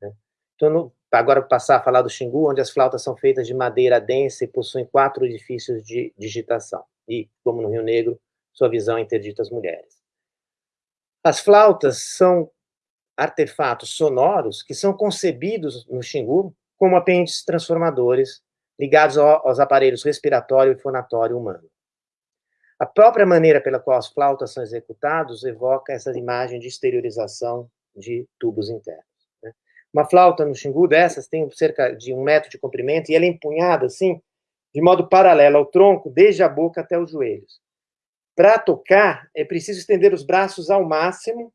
Né? Então, no, agora passar a falar do Xingu, onde as flautas são feitas de madeira densa e possuem quatro edifícios de digitação. E, como no Rio Negro, sua visão interdita as mulheres. As flautas são artefatos sonoros que são concebidos no Xingu como apêndices transformadores ligados aos aparelhos respiratório e fonatório humano. A própria maneira pela qual as flautas são executadas evoca essa imagem de exteriorização de tubos internos. Né? Uma flauta no Xingu dessas tem cerca de um metro de comprimento e ela é empunhada assim, de modo paralelo ao tronco, desde a boca até os joelhos. Para tocar, é preciso estender os braços ao máximo,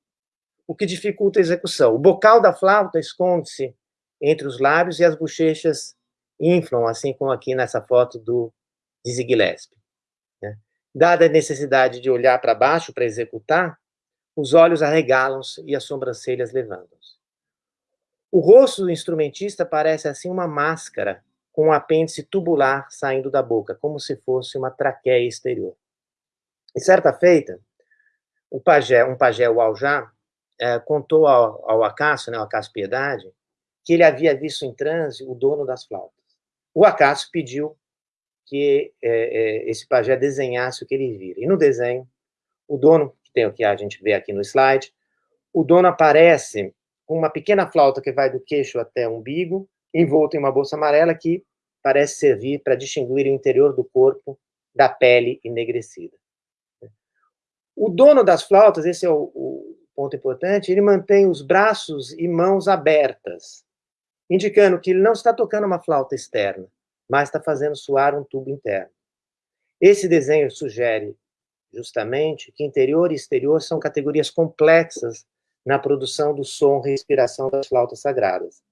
o que dificulta a execução. O bocal da flauta esconde-se entre os lábios e as bochechas inflam, assim como aqui nessa foto do Dizzy Gillespie. Dada a necessidade de olhar para baixo para executar, os olhos arregalam-se e as sobrancelhas levantam-se. O rosto do instrumentista parece assim uma máscara com um apêndice tubular saindo da boca, como se fosse uma traqueia exterior. E certa feita, o pajé, um pajé, o Aljá, é, contou ao, ao Acácio, né, ao Acácio Piedade, que ele havia visto em transe o dono das flautas. O Acácio pediu que é, é, esse pajé desenhasse o que ele vira. E no desenho, o dono, que tem o que a gente vê aqui no slide, o dono aparece com uma pequena flauta que vai do queixo até o umbigo, envolto em uma bolsa amarela que parece servir para distinguir o interior do corpo da pele enegrecida. O dono das flautas, esse é o, o ponto importante, ele mantém os braços e mãos abertas, indicando que ele não está tocando uma flauta externa, mas está fazendo soar um tubo interno. Esse desenho sugere justamente que interior e exterior são categorias complexas na produção do som e respiração das flautas sagradas.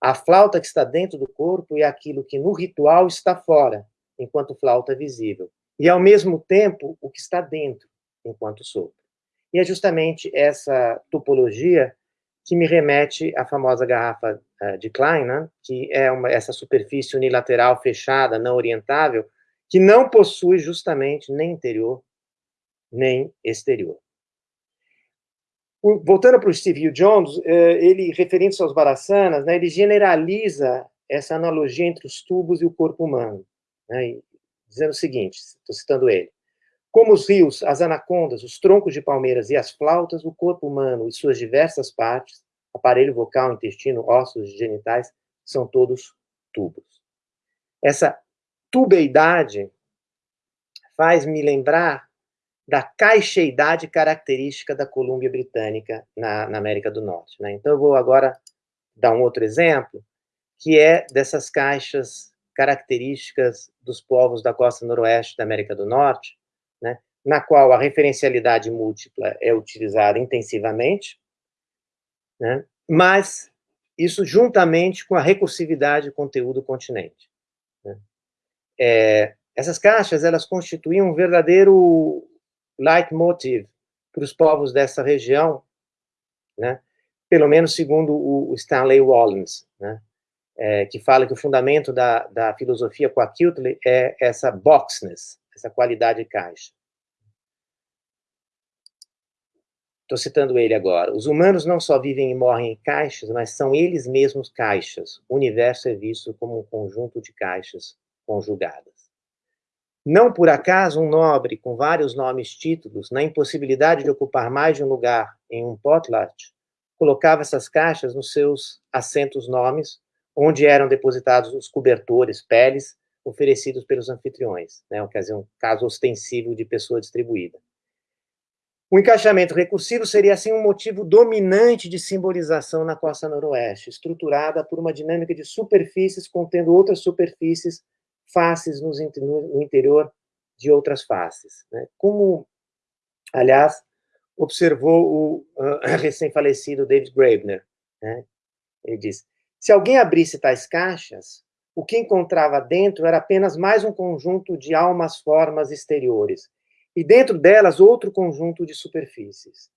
A flauta que está dentro do corpo é aquilo que no ritual está fora, enquanto flauta visível. E, ao mesmo tempo, o que está dentro, enquanto sopro. E é justamente essa topologia que me remete à famosa garrafa uh, de Klein, né, que é uma, essa superfície unilateral fechada, não orientável, que não possui justamente nem interior, nem exterior. Voltando para o Steve Jones, uh, ele, referindo-se aos Barassanas, né, ele generaliza essa analogia entre os tubos e o corpo humano, né, dizendo o seguinte, estou citando ele, como os rios, as anacondas, os troncos de palmeiras e as flautas, o corpo humano e suas diversas partes, aparelho vocal, intestino, ossos, genitais, são todos tubos. Essa tubeidade faz me lembrar da caixeidade característica da Colômbia Britânica na, na América do Norte. Né? Então, eu vou agora dar um outro exemplo, que é dessas caixas características dos povos da costa noroeste da América do Norte, né, na qual a referencialidade múltipla é utilizada intensivamente, né, mas isso juntamente com a recursividade conteúdo-continente. Né. É, essas caixas, elas constituíam um verdadeiro leitmotiv para os povos dessa região, né, pelo menos segundo o Stanley Wallens, né, é, que fala que o fundamento da, da filosofia Quacutli é essa boxness, essa qualidade de caixa. Estou citando ele agora. Os humanos não só vivem e morrem em caixas, mas são eles mesmos caixas. O universo é visto como um conjunto de caixas conjugadas. Não por acaso um nobre com vários nomes títulos, na impossibilidade de ocupar mais de um lugar em um potlatch, colocava essas caixas nos seus assentos nomes, onde eram depositados os cobertores, peles, oferecidos pelos anfitriões, né, ocasião, caso ostensivo de pessoa distribuída. O encaixamento recursivo seria, assim, um motivo dominante de simbolização na costa noroeste, estruturada por uma dinâmica de superfícies contendo outras superfícies, faces no interior de outras faces. Né? Como, aliás, observou o uh, [coughs] recém-falecido David Graeber. Né? Ele diz, se alguém abrisse tais caixas, o que encontrava dentro era apenas mais um conjunto de almas formas exteriores, e dentro delas outro conjunto de superfícies.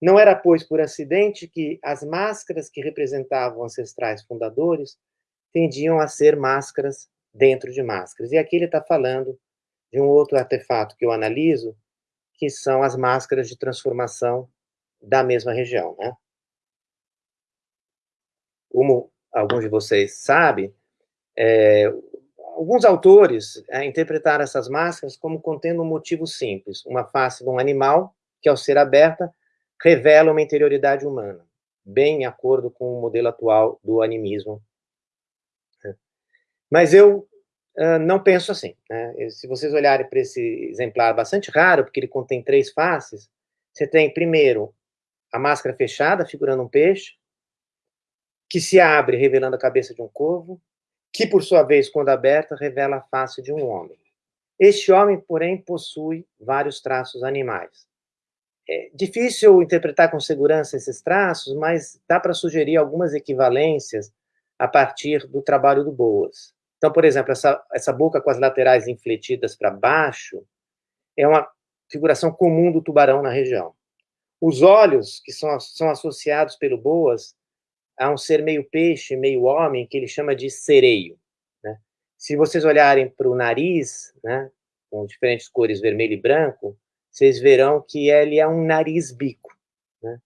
Não era, pois, por acidente que as máscaras que representavam ancestrais fundadores tendiam a ser máscaras dentro de máscaras. E aqui ele está falando de um outro artefato que eu analiso, que são as máscaras de transformação da mesma região. Né? Como alguns de vocês sabem, é, alguns autores é, interpretaram essas máscaras como contendo um motivo simples, uma face de um animal que, ao ser aberta, revela uma interioridade humana, bem em acordo com o modelo atual do animismo. Mas eu uh, não penso assim. Né? Se vocês olharem para esse exemplar bastante raro, porque ele contém três faces, você tem, primeiro, a máscara fechada, figurando um peixe, que se abre revelando a cabeça de um corvo, que, por sua vez, quando aberta, revela a face de um homem. Este homem, porém, possui vários traços animais. É difícil interpretar com segurança esses traços, mas dá para sugerir algumas equivalências a partir do trabalho do Boas. Então, por exemplo, essa, essa boca com as laterais infletidas para baixo é uma figuração comum do tubarão na região. Os olhos, que são, são associados pelo Boas a um ser meio peixe, meio homem, que ele chama de sereio. Né? Se vocês olharem para o nariz, né, com diferentes cores vermelho e branco, vocês verão que ele é um nariz-bico. Né?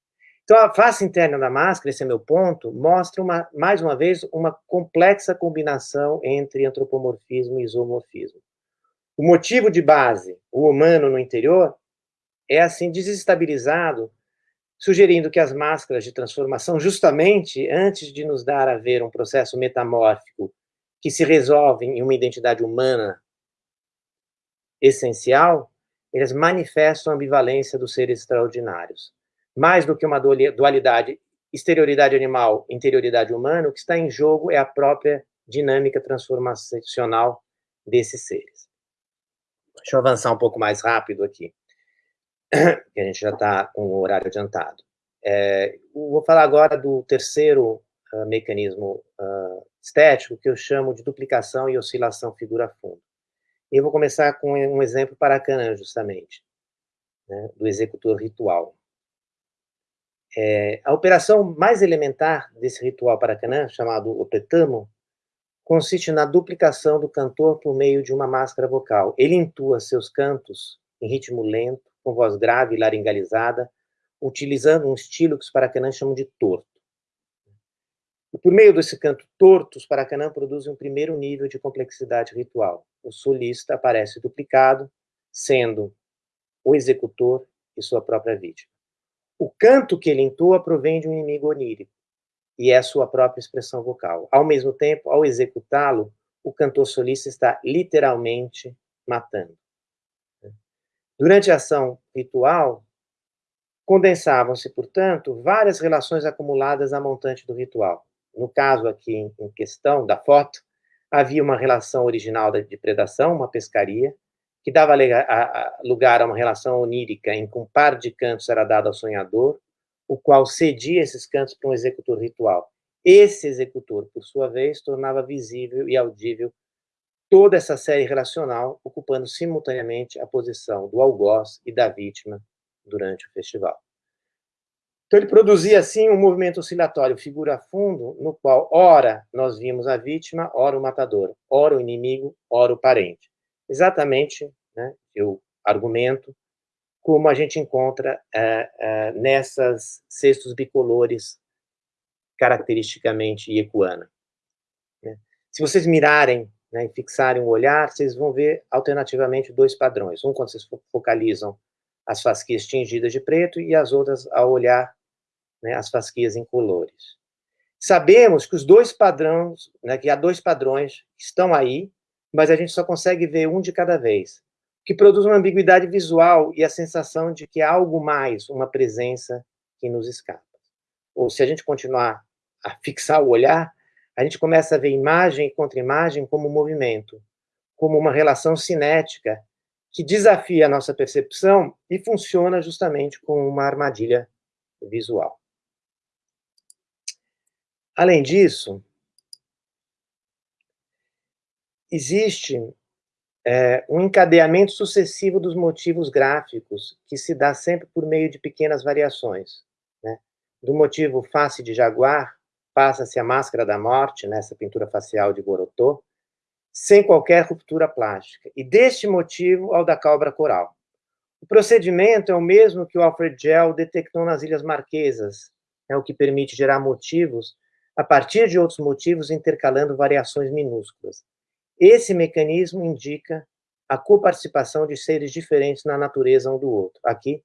Então, a face interna da máscara, esse é meu ponto, mostra, uma, mais uma vez, uma complexa combinação entre antropomorfismo e isomorfismo. O motivo de base, o humano no interior, é assim desestabilizado sugerindo que as máscaras de transformação, justamente antes de nos dar a ver um processo metamórfico que se resolve em uma identidade humana essencial, eles manifestam a ambivalência dos seres extraordinários. Mais do que uma dualidade exterioridade animal, interioridade humana, o que está em jogo é a própria dinâmica transformacional desses seres. Deixa eu avançar um pouco mais rápido aqui [coughs] que a gente já está com o horário adiantado. É, vou falar agora do terceiro uh, mecanismo uh, estético, que eu chamo de duplicação e oscilação figura-fundo. E eu vou começar com um exemplo para Canã, justamente, né, do executor ritual. É, a operação mais elementar desse ritual para Canã, chamado opetamo, consiste na duplicação do cantor por meio de uma máscara vocal. Ele intua seus cantos em ritmo lento, com voz grave e laringalizada, utilizando um estilo que os paracanãs chamam de torto. E por meio desse canto torto, os paracanãs produzem um primeiro nível de complexidade ritual. O solista aparece duplicado, sendo o executor e sua própria vítima. O canto que ele entoa provém de um inimigo onírico, e é a sua própria expressão vocal. Ao mesmo tempo, ao executá-lo, o cantor solista está literalmente matando. Durante a ação ritual, condensavam-se, portanto, várias relações acumuladas à montante do ritual. No caso aqui em questão da foto, havia uma relação original de predação, uma pescaria, que dava lugar a uma relação onírica em que um par de cantos era dado ao sonhador, o qual cedia esses cantos para um executor ritual. Esse executor, por sua vez, tornava visível e audível toda essa série relacional ocupando simultaneamente a posição do algoz e da vítima durante o festival. Então, ele produzia, assim, um movimento oscilatório figura-fundo, no qual, ora, nós vimos a vítima, ora o matador, ora o inimigo, ora o parente. Exatamente, né, eu argumento, como a gente encontra é, é, nessas cestos bicolores caracteristicamente iecuana. Né. Se vocês mirarem né, e fixarem o olhar, vocês vão ver alternativamente dois padrões. Um quando vocês focalizam as fasquias tingidas de preto e as outras ao olhar né, as fasquias incolores. Sabemos que os dois padrões, né, que há dois padrões que estão aí, mas a gente só consegue ver um de cada vez. que produz uma ambiguidade visual e a sensação de que há algo mais, uma presença que nos escapa. Ou se a gente continuar a fixar o olhar, a gente começa a ver imagem e contra-imagem como movimento, como uma relação cinética que desafia a nossa percepção e funciona justamente como uma armadilha visual. Além disso, existe é, um encadeamento sucessivo dos motivos gráficos que se dá sempre por meio de pequenas variações. Né? Do motivo face de jaguar, passa-se a máscara da morte, nessa pintura facial de Gorotô, sem qualquer ruptura plástica, e deste motivo ao da cobra coral. O procedimento é o mesmo que o Alfred Gell detectou nas Ilhas Marquesas, é o que permite gerar motivos a partir de outros motivos intercalando variações minúsculas. Esse mecanismo indica a coparticipação de seres diferentes na natureza um do outro. Aqui,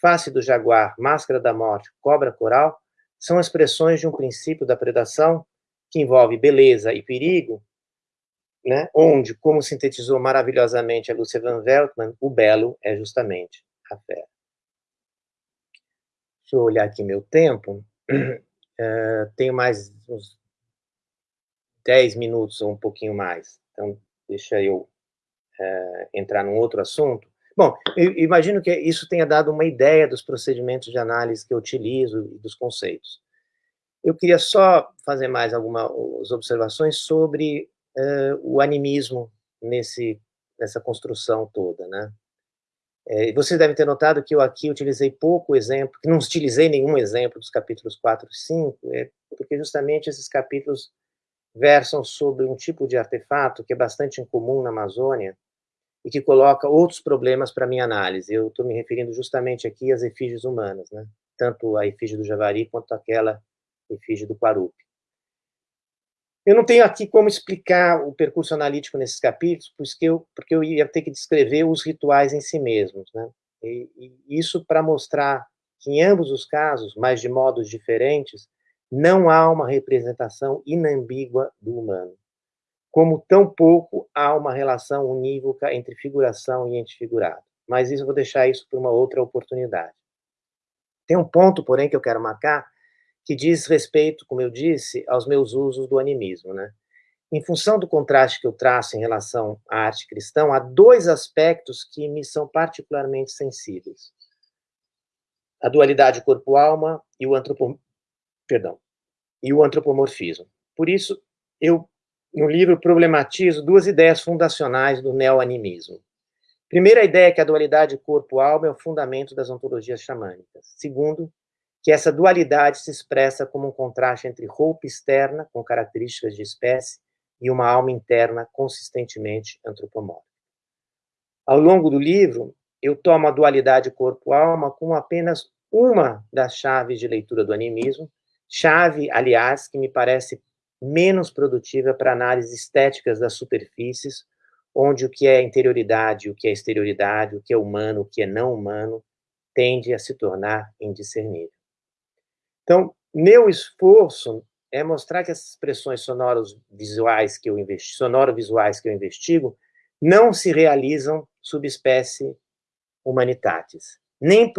face do jaguar, máscara da morte, cobra coral, são expressões de um princípio da predação que envolve beleza e perigo, né, onde, como sintetizou maravilhosamente a Lúcia Van Veltman, o belo é justamente a fera. Deixa eu olhar aqui meu tempo. Uh, [clears throat] tenho mais uns 10 minutos ou um pouquinho mais. Então, deixa eu uh, entrar num outro assunto. Bom, imagino que isso tenha dado uma ideia dos procedimentos de análise que eu utilizo e dos conceitos. Eu queria só fazer mais algumas observações sobre uh, o animismo nesse, nessa construção toda, né? É, vocês devem ter notado que eu aqui utilizei pouco exemplo, que não utilizei nenhum exemplo dos capítulos 4 e 5, é, porque justamente esses capítulos versam sobre um tipo de artefato que é bastante incomum na Amazônia e que coloca outros problemas para minha análise. Eu estou me referindo justamente aqui às efígies humanas, né? tanto a efígie do Javari quanto aquela efígie do Quarupi. Eu não tenho aqui como explicar o percurso analítico nesses capítulos, porque eu, porque eu ia ter que descrever os rituais em si mesmos. Né? E, e isso para mostrar que, em ambos os casos, mas de modos diferentes, não há uma representação inambígua do humano. Como tampouco há uma relação unívoca entre figuração e antifigurado. Mas isso eu vou deixar isso para uma outra oportunidade. Tem um ponto, porém, que eu quero marcar, que diz respeito, como eu disse, aos meus usos do animismo. Né? Em função do contraste que eu traço em relação à arte cristã, há dois aspectos que me são particularmente sensíveis. A dualidade corpo-alma e o antropom... Perdão, e o antropomorfismo. Por isso, eu, no livro, problematizo duas ideias fundacionais do neoanimismo. Primeira ideia é que a dualidade corpo-alma é o fundamento das ontologias xamânicas. Segundo, que essa dualidade se expressa como um contraste entre roupa externa, com características de espécie, e uma alma interna consistentemente antropomórfica. Ao longo do livro, eu tomo a dualidade corpo-alma como apenas uma das chaves de leitura do animismo, chave, aliás, que me parece menos produtiva para análises estéticas das superfícies, onde o que é interioridade, o que é exterioridade, o que é humano, o que é não humano, tende a se tornar indiscernível. Então, meu esforço é mostrar que essas expressões sonoros visuais que eu investi, sonoro-visuais que eu investigo, não se realizam subespécie humanitatis, nem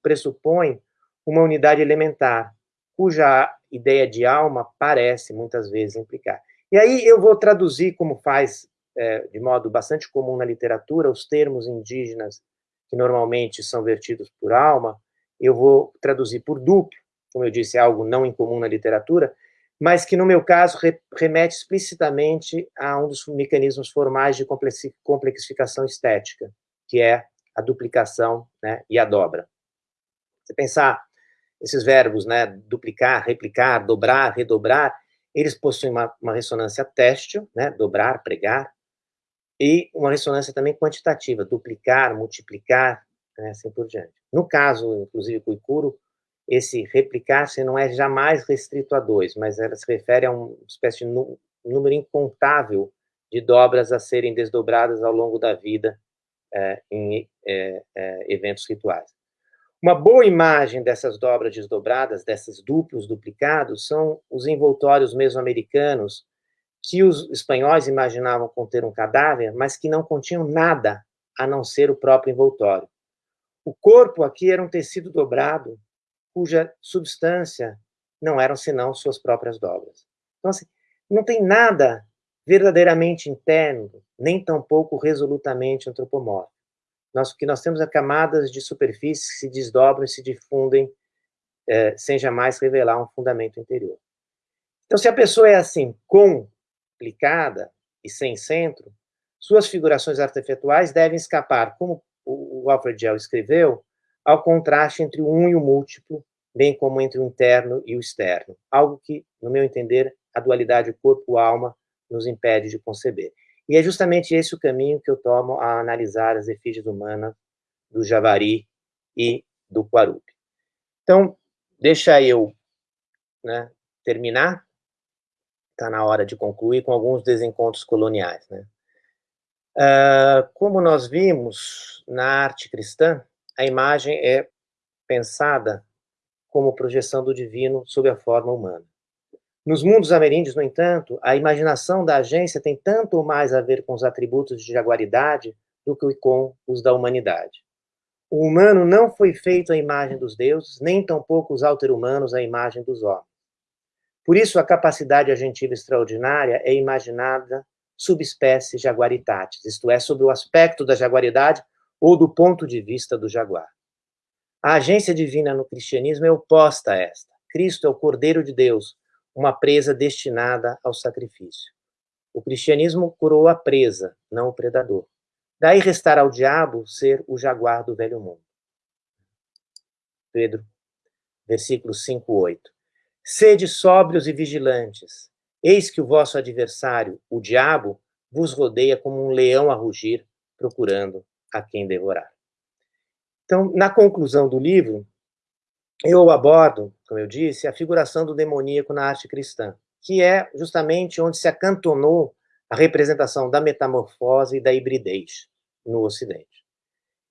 pressupõe uma unidade elementar, cuja ideia de alma parece muitas vezes implicar. E aí eu vou traduzir, como faz é, de modo bastante comum na literatura, os termos indígenas que normalmente são vertidos por alma, eu vou traduzir por duplo, como eu disse, é algo não incomum na literatura, mas que, no meu caso, remete explicitamente a um dos mecanismos formais de complexificação estética, que é a duplicação né, e a dobra. Você pensar esses verbos, né, duplicar, replicar, dobrar, redobrar, eles possuem uma, uma ressonância têxtil, né, dobrar, pregar, e uma ressonância também quantitativa, duplicar, multiplicar, né, assim por diante. No caso, inclusive, do Ikuro, esse replicar-se não é jamais restrito a dois, mas ela se refere a uma espécie de número incontável de dobras a serem desdobradas ao longo da vida é, em é, é, eventos rituais. Uma boa imagem dessas dobras desdobradas, desses duplos duplicados, são os envoltórios mesoamericanos que os espanhóis imaginavam conter um cadáver, mas que não continham nada a não ser o próprio envoltório. O corpo aqui era um tecido dobrado, cuja substância não eram senão suas próprias dobras. Então, assim, não tem nada verdadeiramente interno, nem tampouco resolutamente antropomórfico. Nós, o que nós temos é camadas de superfície que se desdobram e se difundem é, sem jamais revelar um fundamento interior. Então, se a pessoa é assim, complicada e sem centro, suas figurações artefetuais devem escapar, como o Alfred Gell escreveu, ao contraste entre o um e o múltiplo, bem como entre o interno e o externo. Algo que, no meu entender, a dualidade corpo-alma nos impede de conceber. E é justamente esse o caminho que eu tomo a analisar as efígies humanas do Javari e do Quarupi. Então, deixa eu né, terminar. Está na hora de concluir com alguns desencontros coloniais. Né? Uh, como nós vimos na arte cristã, a imagem é pensada como projeção do divino sob a forma humana. Nos mundos ameríndios, no entanto, a imaginação da agência tem tanto mais a ver com os atributos de jaguaridade do que com os da humanidade. O humano não foi feito à imagem dos deuses, nem tampouco os alter-humanos à imagem dos homens. Por isso, a capacidade agentiva extraordinária é imaginada subespécie jaguaritatis, isto é, sob o aspecto da jaguaridade ou do ponto de vista do jaguar. A agência divina no cristianismo é oposta a esta. Cristo é o Cordeiro de Deus, uma presa destinada ao sacrifício. O cristianismo curou a presa, não o predador. Daí restar ao diabo ser o jaguar do velho mundo. Pedro, versículo 5, 8. Sede sóbrios e vigilantes. Eis que o vosso adversário, o diabo, vos rodeia como um leão a rugir, procurando a quem devorar. Então, na conclusão do livro, eu abordo, como eu disse, a figuração do demoníaco na arte cristã, que é justamente onde se acantonou a representação da metamorfose e da hibridez no Ocidente.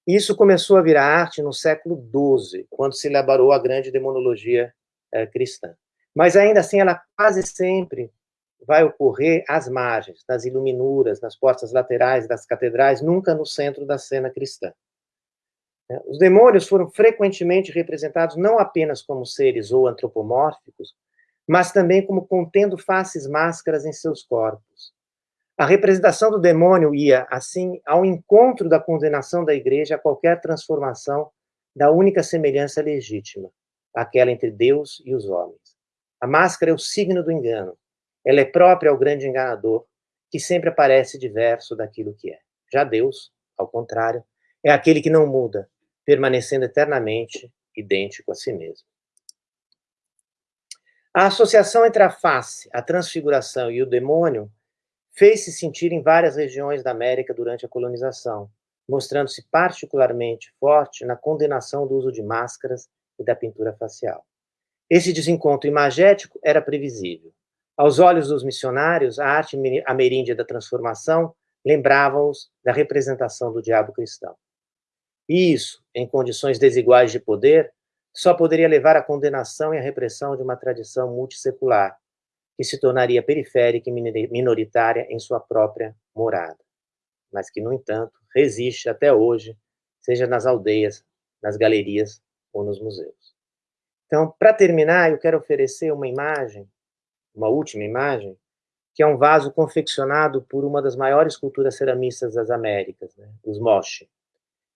Isso começou a virar arte no século XII, quando se elaborou a grande demonologia eh, cristã. Mas ainda assim, ela quase sempre vai ocorrer às margens, nas iluminuras, nas portas laterais das catedrais, nunca no centro da cena cristã. Né? Os demônios foram frequentemente representados não apenas como seres ou antropomórficos, mas também como contendo faces máscaras em seus corpos. A representação do demônio ia, assim, ao encontro da condenação da igreja a qualquer transformação da única semelhança legítima, aquela entre Deus e os homens. A máscara é o signo do engano. Ela é própria ao grande enganador, que sempre aparece diverso daquilo que é. Já Deus, ao contrário, é aquele que não muda, permanecendo eternamente idêntico a si mesmo. A associação entre a face, a transfiguração e o demônio fez-se sentir em várias regiões da América durante a colonização, mostrando-se particularmente forte na condenação do uso de máscaras e da pintura facial. Esse desencontro imagético era previsível. Aos olhos dos missionários, a arte ameríndia da transformação lembrava-os da representação do diabo cristão. E isso, em condições desiguais de poder, só poderia levar à condenação e à repressão de uma tradição multissecular, que se tornaria periférica e minoritária em sua própria morada, mas que, no entanto, resiste até hoje, seja nas aldeias, nas galerias ou nos museus. Então, para terminar, eu quero oferecer uma imagem, uma última imagem, que é um vaso confeccionado por uma das maiores culturas ceramistas das Américas, né, os Moche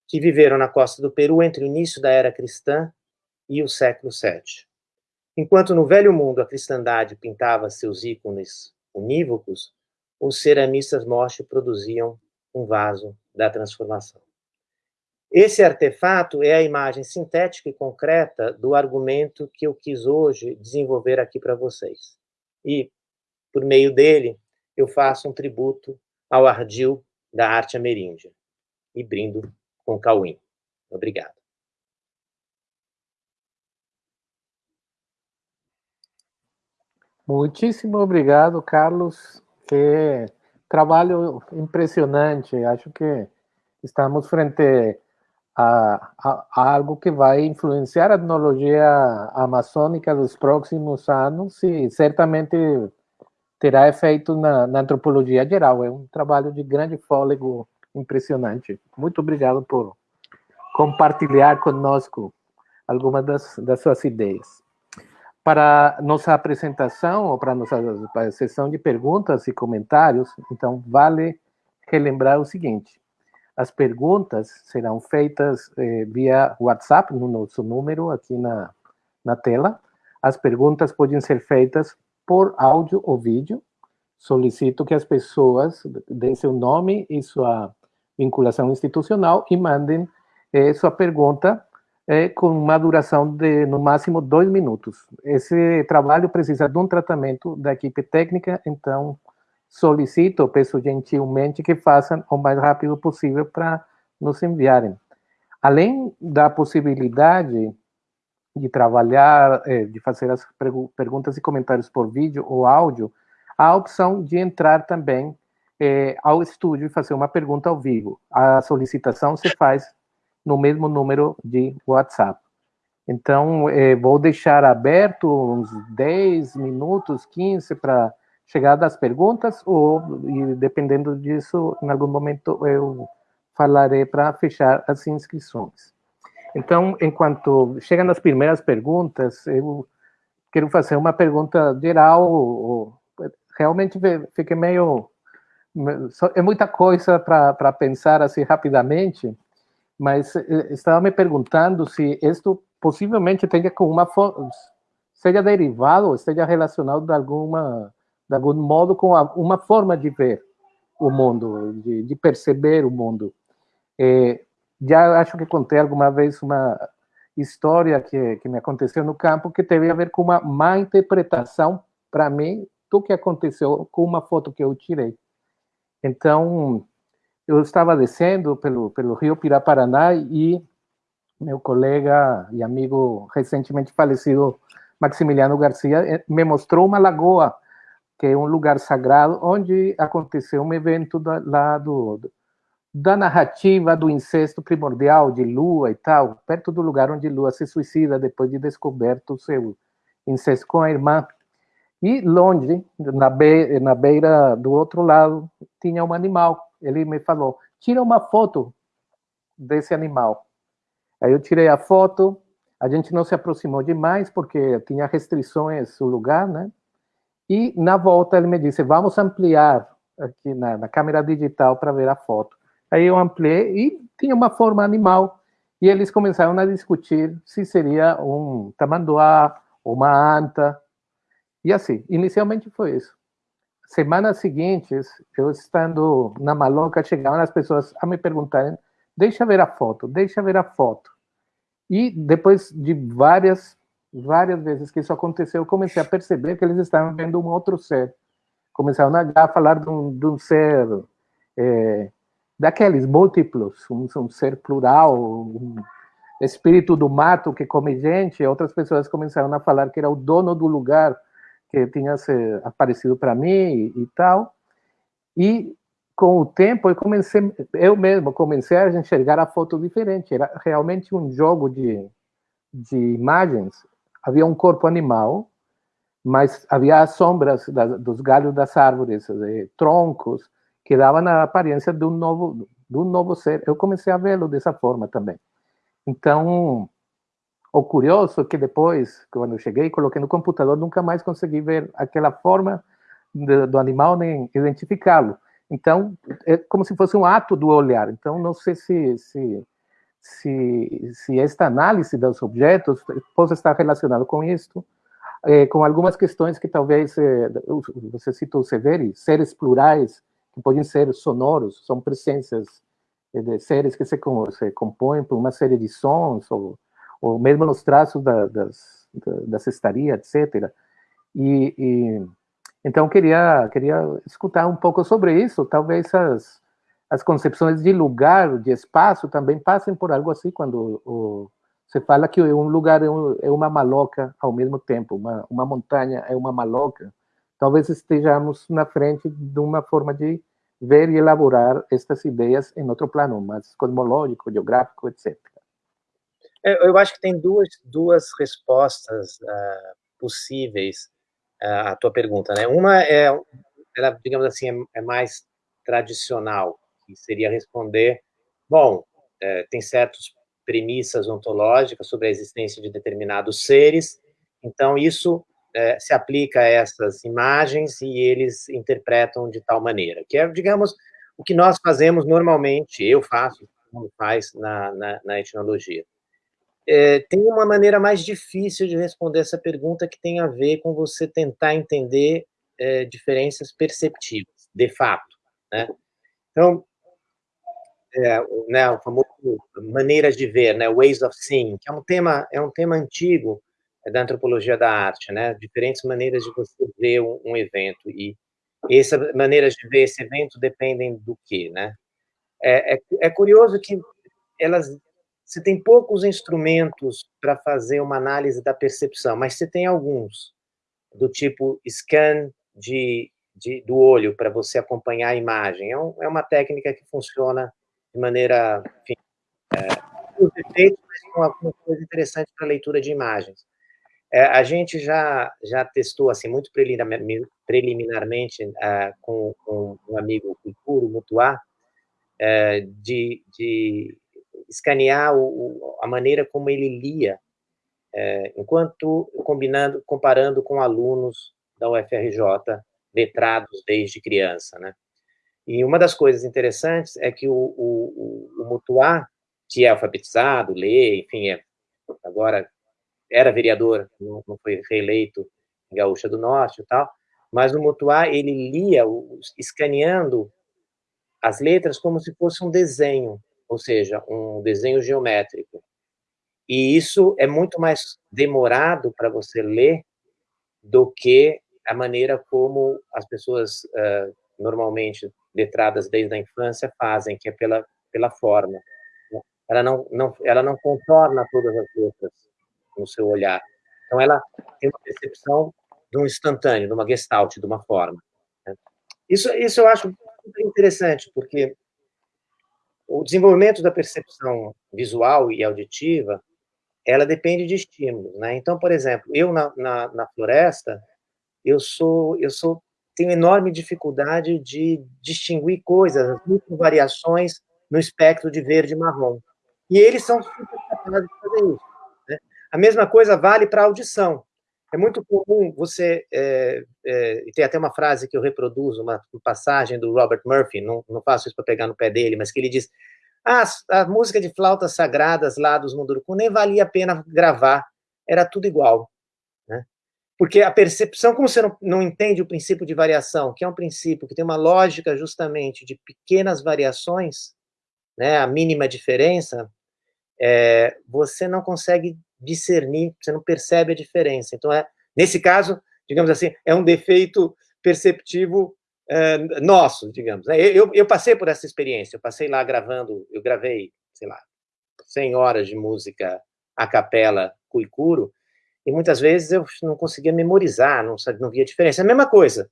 que viveram na costa do Peru entre o início da era cristã e o século VII. Enquanto no Velho Mundo a cristandade pintava seus ícones unívocos, os ceramistas Moche produziam um vaso da transformação. Esse artefato é a imagem sintética e concreta do argumento que eu quis hoje desenvolver aqui para vocês. E, por meio dele, eu faço um tributo ao ardil da arte ameríndia e brindo com Cauim. Obrigado. Muitíssimo obrigado, Carlos. Que trabalho impressionante. Acho que estamos frente a, a, a, algo que vai influenciar a etnologia amazônica dos próximos anos e certamente terá efeito na, na antropologia geral. É um trabalho de grande fôlego impressionante. Muito obrigado por compartilhar conosco algumas das, das suas ideias. Para nossa apresentação, ou para nossa para sessão de perguntas e comentários, então, vale relembrar o seguinte, as perguntas serão feitas eh, via WhatsApp, no nosso número aqui na, na tela. As perguntas podem ser feitas por áudio ou vídeo. Solicito que as pessoas deem seu nome e sua vinculação institucional e mandem eh, sua pergunta eh, com uma duração de, no máximo, dois minutos. Esse trabalho precisa de um tratamento da equipe técnica, então solicito, peço gentilmente que façam o mais rápido possível para nos enviarem. Além da possibilidade de trabalhar, eh, de fazer as perguntas e comentários por vídeo ou áudio, há a opção de entrar também eh, ao estúdio e fazer uma pergunta ao vivo. A solicitação se faz no mesmo número de WhatsApp. Então, eh, vou deixar aberto uns 10 minutos, 15, para chegada às perguntas ou, dependendo disso, em algum momento eu falarei para fechar as inscrições. Então, enquanto chegam as primeiras perguntas, eu quero fazer uma pergunta geral. Realmente fiquei meio... É muita coisa para pensar assim rapidamente, mas eh, estava me perguntando se isto possivelmente tenha com uma seja derivado, esteja relacionado de alguma de algum modo, com uma forma de ver o mundo, de, de perceber o mundo. É, já acho que contei alguma vez uma história que, que me aconteceu no campo que teve a ver com uma má interpretação, para mim, do que aconteceu com uma foto que eu tirei. Então, eu estava descendo pelo, pelo rio Piraparaná e meu colega e amigo recentemente falecido, Maximiliano Garcia, eh, me mostrou uma lagoa que é um lugar sagrado, onde aconteceu um evento da, lá do, da narrativa do incesto primordial de Lua e tal, perto do lugar onde Lua se suicida depois de descoberto o seu incesto com a irmã. E longe, na, be na beira do outro lado, tinha um animal. Ele me falou, tira uma foto desse animal. Aí eu tirei a foto, a gente não se aproximou demais, porque tinha restrições o lugar, né? E na volta ele me disse, vamos ampliar aqui na, na câmera digital para ver a foto. Aí eu ampliei e tinha uma forma animal. E eles começaram a discutir se seria um tamanduá, uma anta. E assim, inicialmente foi isso. Semanas seguintes, eu estando na maloca, chegavam as pessoas a me perguntarem, deixa ver a foto, deixa ver a foto. E depois de várias várias vezes que isso aconteceu, eu comecei a perceber que eles estavam vendo um outro ser. Começaram a falar de um, de um ser, é, daqueles múltiplos, um, um, ser plural, um espírito do mato que come gente. Outras pessoas começaram a falar que era o dono do lugar que tinha aparecido para mim e, e tal. E com o tempo eu comecei, eu mesmo comecei a enxergar a foto diferente. Era realmente um jogo de, de imagens havia um corpo animal, mas havia as sombras dos galhos das árvores, de troncos, que davam a aparência de um novo, de um novo ser. Eu comecei a vê-lo dessa forma também. Então, o curioso é que depois, quando eu cheguei coloquei no computador, nunca mais consegui ver aquela forma de, do animal nem identificá-lo. Então, é como se fosse um ato do olhar. Então, não sei se, se se, se esta análise dos objetos possa estar relacionado com isto, eh, com algumas questões que talvez, eh, você citou Severi, seres plurais, que podem ser sonoros, são presenças eh, de seres que se, se compõem por uma série de sons, ou, ou mesmo nos traços da, das, da, cestaria, etc. E, e, então, queria, queria escutar um pouco sobre isso, talvez as, as concepções de lugar, de espaço, também passam por algo assim, quando o, se fala que um lugar é, um, é, uma maloca ao mesmo tempo, uma, uma montanha é uma maloca. Talvez estejamos na frente de uma forma de ver e elaborar estas ideias em outro plano, mais cosmológico, geográfico, etc. É, eu acho que tem duas, duas respostas uh, possíveis uh, à tua pergunta. Né? Uma é, ela, digamos assim, é, é mais tradicional, que seria responder, bom, é, tem certas premissas ontológicas sobre a existência de determinados seres, então isso é, se aplica a essas imagens e eles interpretam de tal maneira, que é, digamos, o que nós fazemos normalmente, eu faço, como faz na, na, na etnologia. É, tem uma maneira mais difícil de responder essa pergunta que tem a ver com você tentar entender é, diferenças perceptivas, de fato, né? Então, é, né, o famoso maneiras de ver, né, ways of seeing, que é um tema é um tema antigo da antropologia da arte, né, diferentes maneiras de você ver um, um evento e essas maneiras de ver esse evento dependem do que, né? É, é, é curioso que elas você tem poucos instrumentos para fazer uma análise da percepção, mas você tem alguns, do tipo scan de, de do olho, para você acompanhar a imagem. É, um, é, uma técnica que funciona de maneira, enfim, é, os efeitos, mas com alguma coisa interessante para leitura de imagens. É, a gente já, já testou, assim, muito preliminarmente uh, com, com, um amigo Kuikuro Mutuá, uh, de, de escanear o, a maneira como ele lia, uh, enquanto combinando, comparando com alunos da UFRJ, letrados desde criança, né? E uma das coisas interessantes é que o, o, o, o Mutuá, que é alfabetizado, lê, enfim, é, agora era vereador, não, não foi reeleito em Gaúcha do Norte e tal, mas no Mutuá ele lia, escaneando as letras como se fosse um desenho, ou seja, um desenho geométrico. E isso é muito mais demorado para você ler do que a maneira como as pessoas uh, normalmente letradas desde a infância fazem, que é pela, pela forma. Ela não, não, ela não contorna todas as letras no seu olhar. Então, ela tem uma percepção de um instantâneo, de uma gestalt, de uma forma. Né? Isso, isso eu acho interessante, porque o desenvolvimento da percepção visual e auditiva, ela depende de estímulos, né? Então, por exemplo, eu na, na, na floresta, eu sou, eu sou, tenho enorme dificuldade de distinguir coisas, muitas variações no espectro de verde e marrom. E eles são super capazes de fazer isso. A mesma coisa vale para a audição. É muito comum você, é, é, tem até uma frase que eu reproduzo, uma passagem do Robert Murphy, não, não faço isso para pegar no pé dele, mas que ele diz, ah, a música de flautas sagradas lá dos Munduruku nem valia a pena gravar, era tudo igual. Né? Porque a percepção, como você não, não entende o princípio de variação, que é um princípio que tem uma lógica justamente de pequenas variações, né, a mínima diferença, é, você não consegue discernir, você não percebe a diferença. Então, é, nesse caso, digamos assim, é um defeito perceptivo é, nosso, digamos. Né? Eu, eu passei por essa experiência, eu passei lá gravando, eu gravei, sei lá, 100 horas de música a capela cuicuro, e muitas vezes eu não conseguia memorizar, não, não via diferença. É a mesma coisa,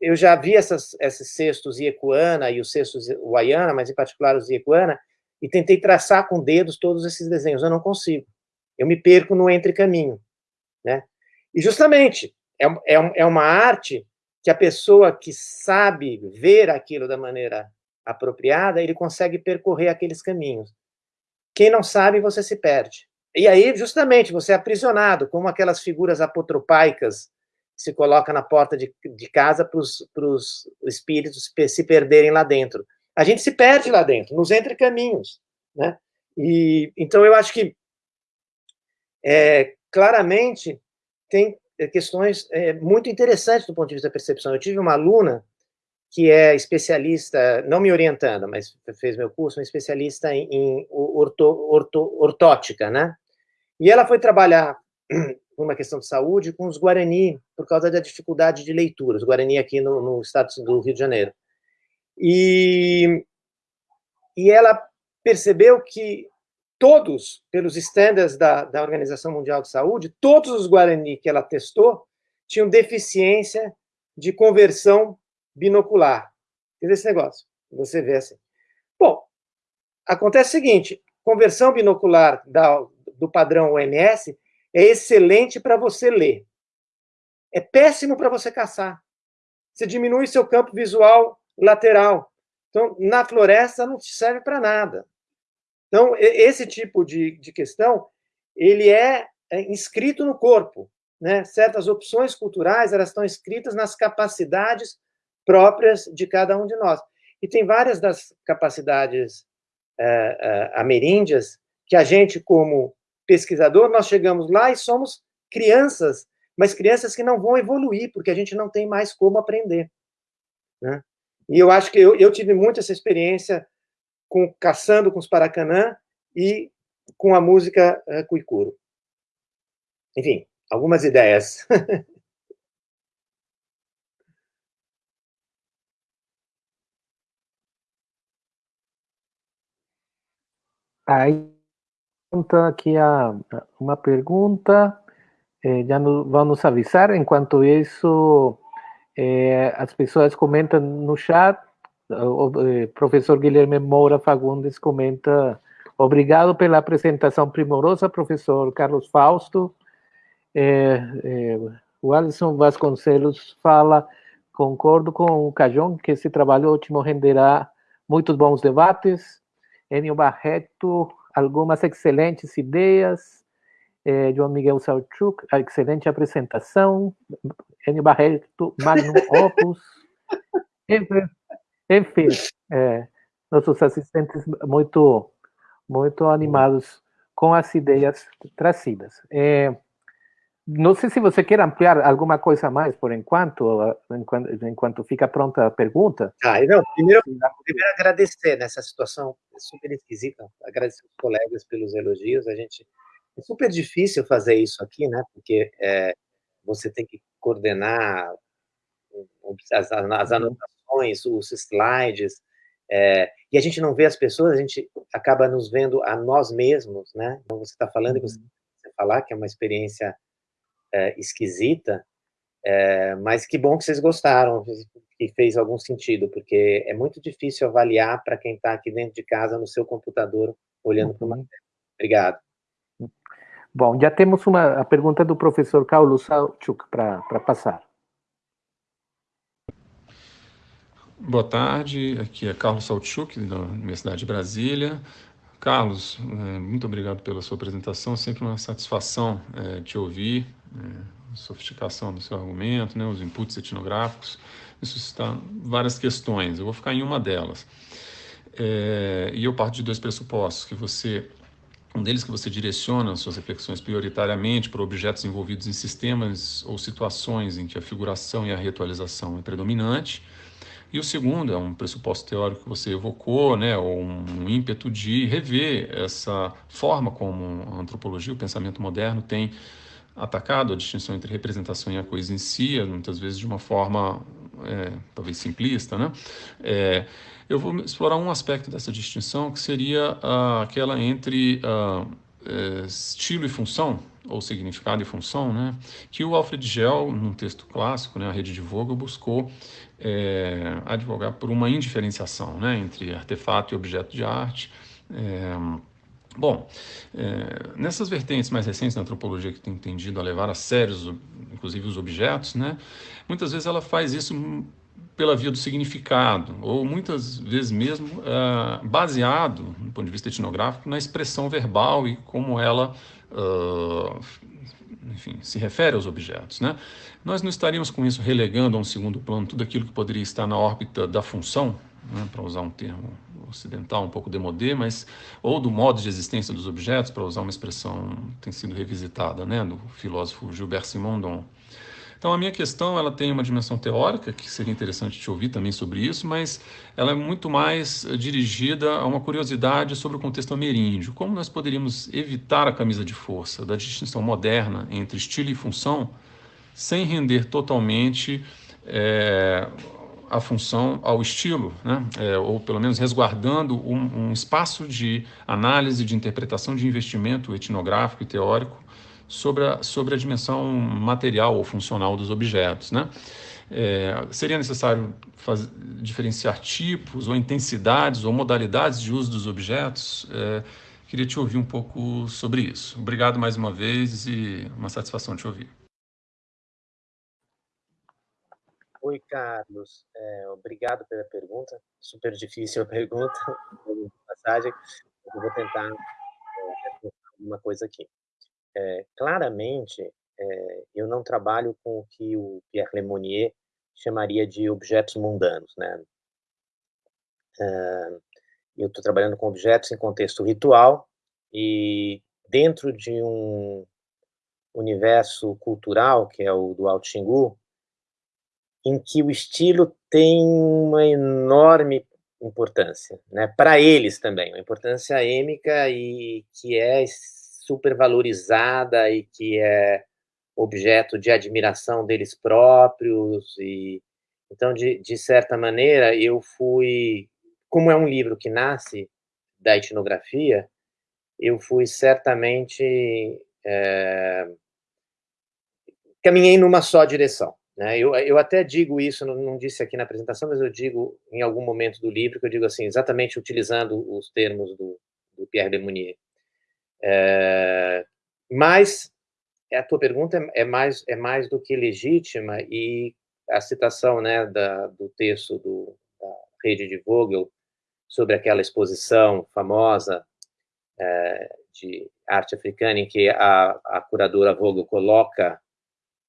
eu já vi essas, esses cestos Iecuana e os cestos Uaiana, mas em particular os Iecuana, e tentei traçar com dedos todos esses desenhos, eu não consigo eu me perco no entrecaminho, né? E justamente, é, é, é uma arte que a pessoa que sabe ver aquilo da maneira apropriada, ele consegue percorrer aqueles caminhos. Quem não sabe, você se perde. E aí, justamente, você é aprisionado, como aquelas figuras apotropaicas que se coloca na porta de, de casa para os espíritos se perderem lá dentro. A gente se perde lá dentro, nos entrecaminhos, né? E, então, eu acho que é, claramente tem é, questões é, muito interessantes do ponto de vista da percepção. Eu tive uma aluna que é especialista, não me orientando, mas fez meu curso, uma especialista em, em orto, orto, ortótica, né? E ela foi trabalhar [clears throat] uma questão de saúde com os Guarani, por causa da dificuldade de leitura, os Guarani aqui no, no estado do Rio de Janeiro. E, e ela percebeu que todos, pelos estándares da, da Organização Mundial de Saúde, todos os Guarani que ela testou tinham deficiência de conversão binocular. Esse negócio, você vê assim. Bom, acontece o seguinte, conversão binocular da, do padrão OMS é excelente para você ler. É péssimo para você caçar. Você diminui seu campo visual lateral. Então, na floresta não serve para nada. Então, esse tipo de, de questão, ele é, é inscrito no corpo. Né? Certas opções culturais, elas estão escritas nas capacidades próprias de cada um de nós. E tem várias das capacidades é, é, ameríndias que a gente, como pesquisador, nós chegamos lá e somos crianças, mas crianças que não vão evoluir, porque a gente não tem mais como aprender. Né? E eu acho que eu, eu tive muito essa experiência com caçando com os Paracanã e com a música uh, Cuicuro. Enfim, algumas ideias. [laughs] Aí aqui a, uma pergunta, eh, já no, vão nos avisar, enquanto isso eh, as pessoas comentam no chat, o eh, professor Guilherme Moura Fagundes comenta obrigado pela apresentação primorosa, professor Carlos Fausto. É, é, o Alisson Vasconcelos fala, concordo com o Cajón, que esse trabalho ótimo renderá muitos bons debates. Enio Barreto, algumas excelentes ideias. É, João Miguel Salchuk, excelente apresentação. Enio Barreto, Magnum Opus. [laughs] Enfim, é, nossos assistentes muito, muito animados com as ideias trazidas. É, não sei se você quer ampliar alguma coisa mais por enquanto, enquanto, enquanto fica pronta a pergunta. Ah, não, primeiro, primeiro agradecer nessa situação super esquisita, agradecer os colegas pelos elogios, a gente, é super difícil fazer isso aqui, né, porque é, você tem que coordenar as, as uhum. Anotações, os slides, é, e a gente não vê as pessoas, a gente acaba nos vendo a nós mesmos, né? Então, você está falando, e você, uhum. você falar que é uma experiência é, esquisita, é, mas que bom que vocês gostaram, que fez algum sentido, porque é muito difícil avaliar para quem está aqui dentro de casa, no seu computador, olhando uhum. para uma tela. Obrigado. Bom, já temos uma a pergunta do professor Paulo Salchuk para passar. Boa tarde, aqui é Carlos Saltchuk, da Universidade de Brasília. Carlos, é, muito obrigado pela sua apresentação, sempre uma satisfação é, te ouvir, é, sofisticação do seu argumento, né, os inputs etnográficos, isso está várias questões, eu vou ficar em uma delas. É, e eu parto de dois pressupostos, que você, um deles que você direciona suas reflexões prioritariamente para objetos envolvidos em sistemas ou situações em que a figuração e a ritualização é predominante, e o segundo é um pressuposto teórico que você evocou, né, ou um ímpeto de rever essa forma como a antropologia, o pensamento moderno tem atacado a distinção entre representação e a coesia, muitas vezes de uma forma é, talvez simplista, né? É, eu vou explorar um aspecto dessa distinção que seria uh, aquela entre uh, estilo e função, ou significado e função, né? que o Alfred Gell, num texto clássico, né, a rede de Vogel, buscou é, advogar por uma indiferenciação né, entre artefato e objeto de arte. É, bom, é, nessas vertentes mais recentes da antropologia que tem tendido a levar a sério, inclusive os objetos, né, muitas vezes ela faz isso pela via do significado, ou muitas vezes mesmo uh, baseado, do ponto de vista etnográfico, na expressão verbal e como ela uh, enfim, se refere aos objetos. Né? Nós não estaríamos com isso relegando a um segundo plano tudo aquilo que poderia estar na órbita da função, né, para usar um termo ocidental um pouco demodé, mas ou do modo de existência dos objetos, para usar uma expressão que tem sido revisitada, né, do filósofo Gilbert Simondon. Então a minha questão ela tem uma dimensão teórica que seria interessante te ouvir também sobre isso, mas ela é muito mais eh, dirigida a uma curiosidade sobre o contexto ameríndio. Como nós poderíamos evitar a camisa de força da distinção moderna entre estilo e função, sem render totalmente é, a função ao estilo, né? É, ou pelo menos resguardando um, um espaço de análise, de interpretação, de investimento etnográfico e teórico sobre a, sobre a dimensão material ou funcional dos objetos. Né? É, seria necessário diferenciar tipos ou intensidades ou modalidades de uso dos objetos? É, queria te ouvir um pouco sobre isso. Obrigado mais uma vez e uma satisfação te ouvir. Oi, Carlos. É, obrigado pela pergunta. Super difícil a pergunta, [laughs] passagem. Eu vou tentar é, uma coisa aqui. É, claramente, é, eu não trabalho com o que o Pierre Lemonnier chamaria de objetos mundanos, né? Eu estou trabalhando com objetos em contexto ritual e dentro de um universo cultural, que é o do Alto Xingu, em que o estilo tem uma enorme importância, né? Para eles também, uma importância êmica e que é super valorizada e que é objeto de admiração deles próprios e então de, de certa maneira eu fui como é um livro que nasce da etnografia eu fui certamente é, caminhei numa só direção né? Eu, eu até digo isso, não, não, disse aqui na apresentação, mas eu digo em algum momento do livro, que eu digo assim, exatamente utilizando os termos do, do Pierre de Mounier. É, mas a tua pergunta é, é, mais, é mais do que legítima e a citação né, da, do texto do, da rede de Vogel sobre aquela exposição famosa é, de arte africana em que a, a curadora Vogel coloca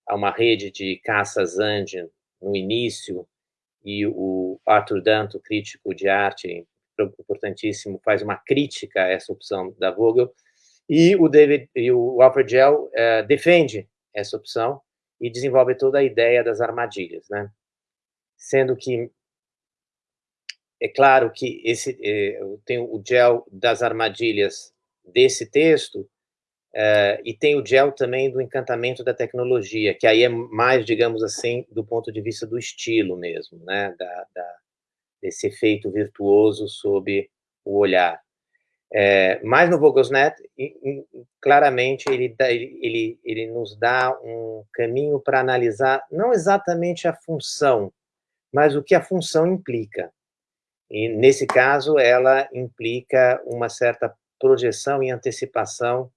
uma rede de caças Andean no início, e o Arthur Danto, crítico de arte, importantíssimo, faz uma crítica a essa opção da Vogel, e o David e o Alfred Gell uh, defende essa opção e desenvolve toda a ideia das armadilhas, né? Sendo que é claro que esse eh, tem o gel das armadilhas desse texto Uh, e tem o gel também do encantamento da tecnologia, que aí é mais, digamos assim, do ponto de vista do estilo mesmo, né? Da, da desse efeito virtuoso sobre o olhar. É, mas no Vogelsnet, claramente, ele, ele, ele nos dá um caminho para analisar não exatamente a função, mas o que a função implica. E, nesse caso, ela implica uma certa projeção e antecipação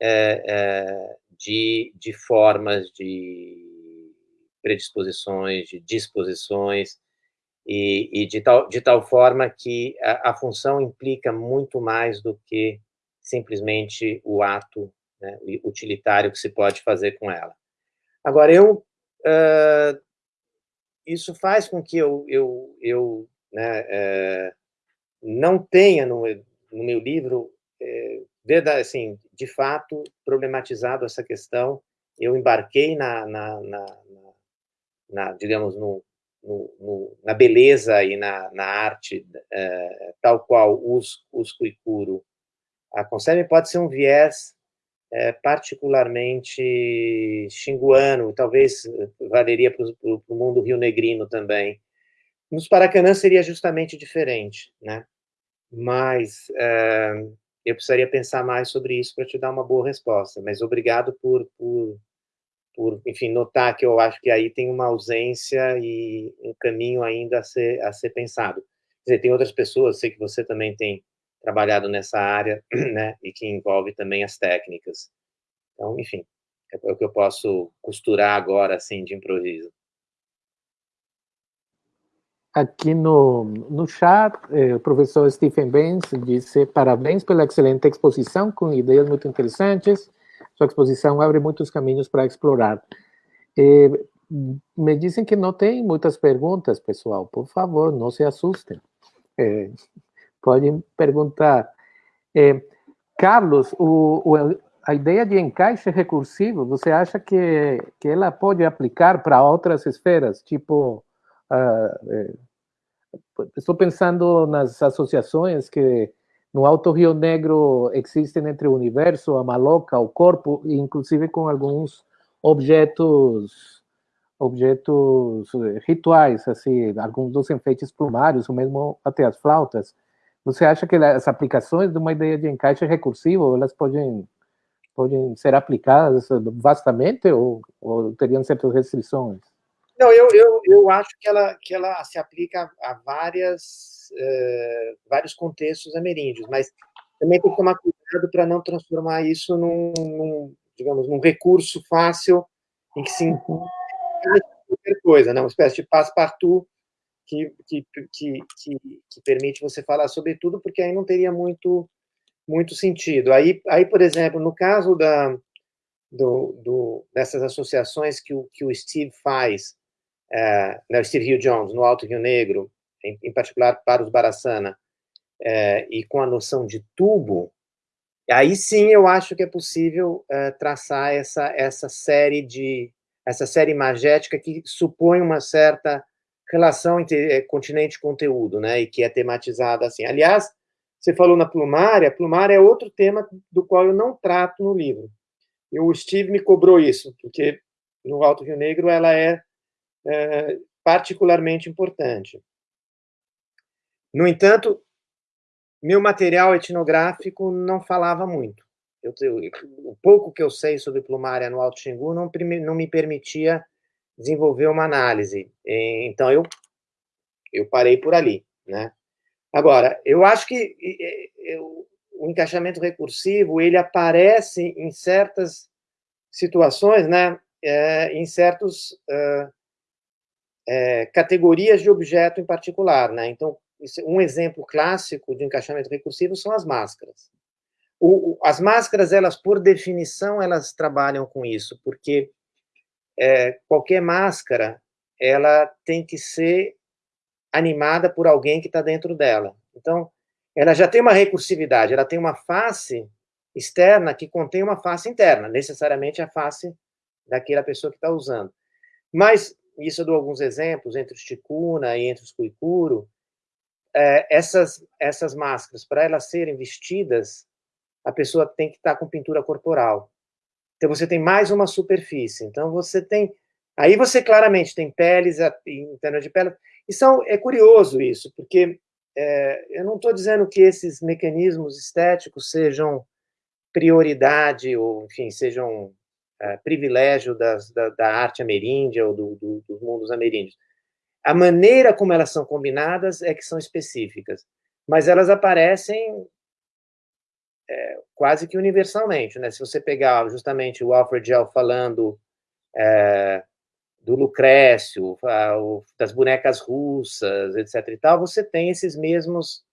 é, é, de, de formas, de predisposições, de disposições, e, e de, tal, de tal forma que a, a, função implica muito mais do que simplesmente o ato né, utilitário que se pode fazer com ela. Agora, eu... Uh, isso faz com que eu, eu, eu né, uh, não tenha no, no meu livro uh, assim, de fato, problematizado essa questão. Eu embarquei na, na, na, na digamos, no, no, no, na beleza e na, na arte, é, tal qual os, os Kuikuro a concebem, pode ser um viés é, particularmente xinguano, talvez valeria para o mundo rio-negrino também. Nos Paracanã seria justamente diferente, né? Mas é, eu precisaria pensar mais sobre isso para te dar uma boa resposta, mas obrigado por, por, por, enfim, notar que eu acho que aí tem uma ausência e um caminho ainda a ser, a ser pensado. Quer dizer, tem outras pessoas, sei que você também tem trabalhado nessa área, [clears throat] né, e que envolve também as técnicas. Então, enfim, é o que eu posso costurar agora, assim, de improviso. Aqui no, no chat, eh, o professor Stephen Benz disse parabéns pela excelente exposição, com ideias muito interessantes. Sua exposição abre muitos caminhos para explorar. Eh, me dizem que não tem muitas perguntas, pessoal. Por favor, não se assustem. Eh, podem perguntar. Eh, Carlos, o, o, a ideia de encaixe recursivo, você acha que, que ela pode aplicar para outras esferas, tipo Uh, estou pensando nas associações que no Alto Rio Negro existem entre o universo, a maloca, o corpo, inclusive com alguns objetos objetos rituais, assim, alguns dos enfeites plumários, ou mesmo até as flautas. Você acha que as aplicações de uma ideia de encaixe recursivo, elas podem, podem ser aplicadas vastamente ou, ou teriam certas restrições? Não, eu, eu, eu acho que ela, que ela se aplica a várias, uh, vários contextos ameríndios, mas também tem que tomar cuidado para não transformar isso num, num, digamos, num recurso fácil em que se qualquer coisa, né? uma espécie de passe-partout que, que, que, que, que permite você falar sobre tudo, porque aí não teria muito, muito sentido. Aí, aí, por exemplo, no caso da, do, do, dessas associações que o, que o Steve faz, é, né, Steve Hill Jones, no Alto Rio Negro, em, em particular para os Barassana, é, e com a noção de tubo, aí sim eu acho que é possível é, traçar essa, essa série de essa série imagética que supõe uma certa relação entre continente e conteúdo, né, e que é tematizada assim. Aliás, você falou na plumária, plumária é outro tema do qual eu não trato no livro. E o Steve me cobrou isso, porque no Alto Rio Negro ela é, é particularmente importante. No entanto, meu material etnográfico não falava muito. Eu, eu, o pouco que eu sei sobre plumária no Alto Xingu não, não me permitia desenvolver uma análise. Então, eu, eu parei por ali. Né? Agora, eu acho que eu, o encaixamento recursivo ele aparece em certas situações, né, é, em certas uh, é, categorias de objeto em particular. Né? Então, um exemplo clássico de encaixamento recursivo são as máscaras. O, as máscaras, elas, por definição, elas trabalham com isso, porque é, qualquer máscara, ela tem que ser animada por alguém que está dentro dela. Então, ela já tem uma recursividade, ela tem uma face externa que contém uma face interna, necessariamente a face daquela pessoa que está usando. Mas, isso eu dou alguns exemplos, entre os ticuna e entre os cuicuro, é, essas, essas máscaras, para elas serem vestidas, a pessoa tem que estar com pintura corporal. Então, você tem mais uma superfície. Então, você tem... Aí você claramente tem peles, interna de pele. E são, é curioso isso, porque é, eu não estou dizendo que esses mecanismos estéticos sejam prioridade, ou, enfim, sejam é, privilégio das, da, da, arte ameríndia ou do, do, dos mundos ameríndios. A maneira como elas são combinadas é que são específicas, mas elas aparecem é, quase que universalmente, né? Se você pegar justamente o Alfred Gell falando é, do Lucrécio, das bonecas russas, etc e tal, você tem esses mesmos,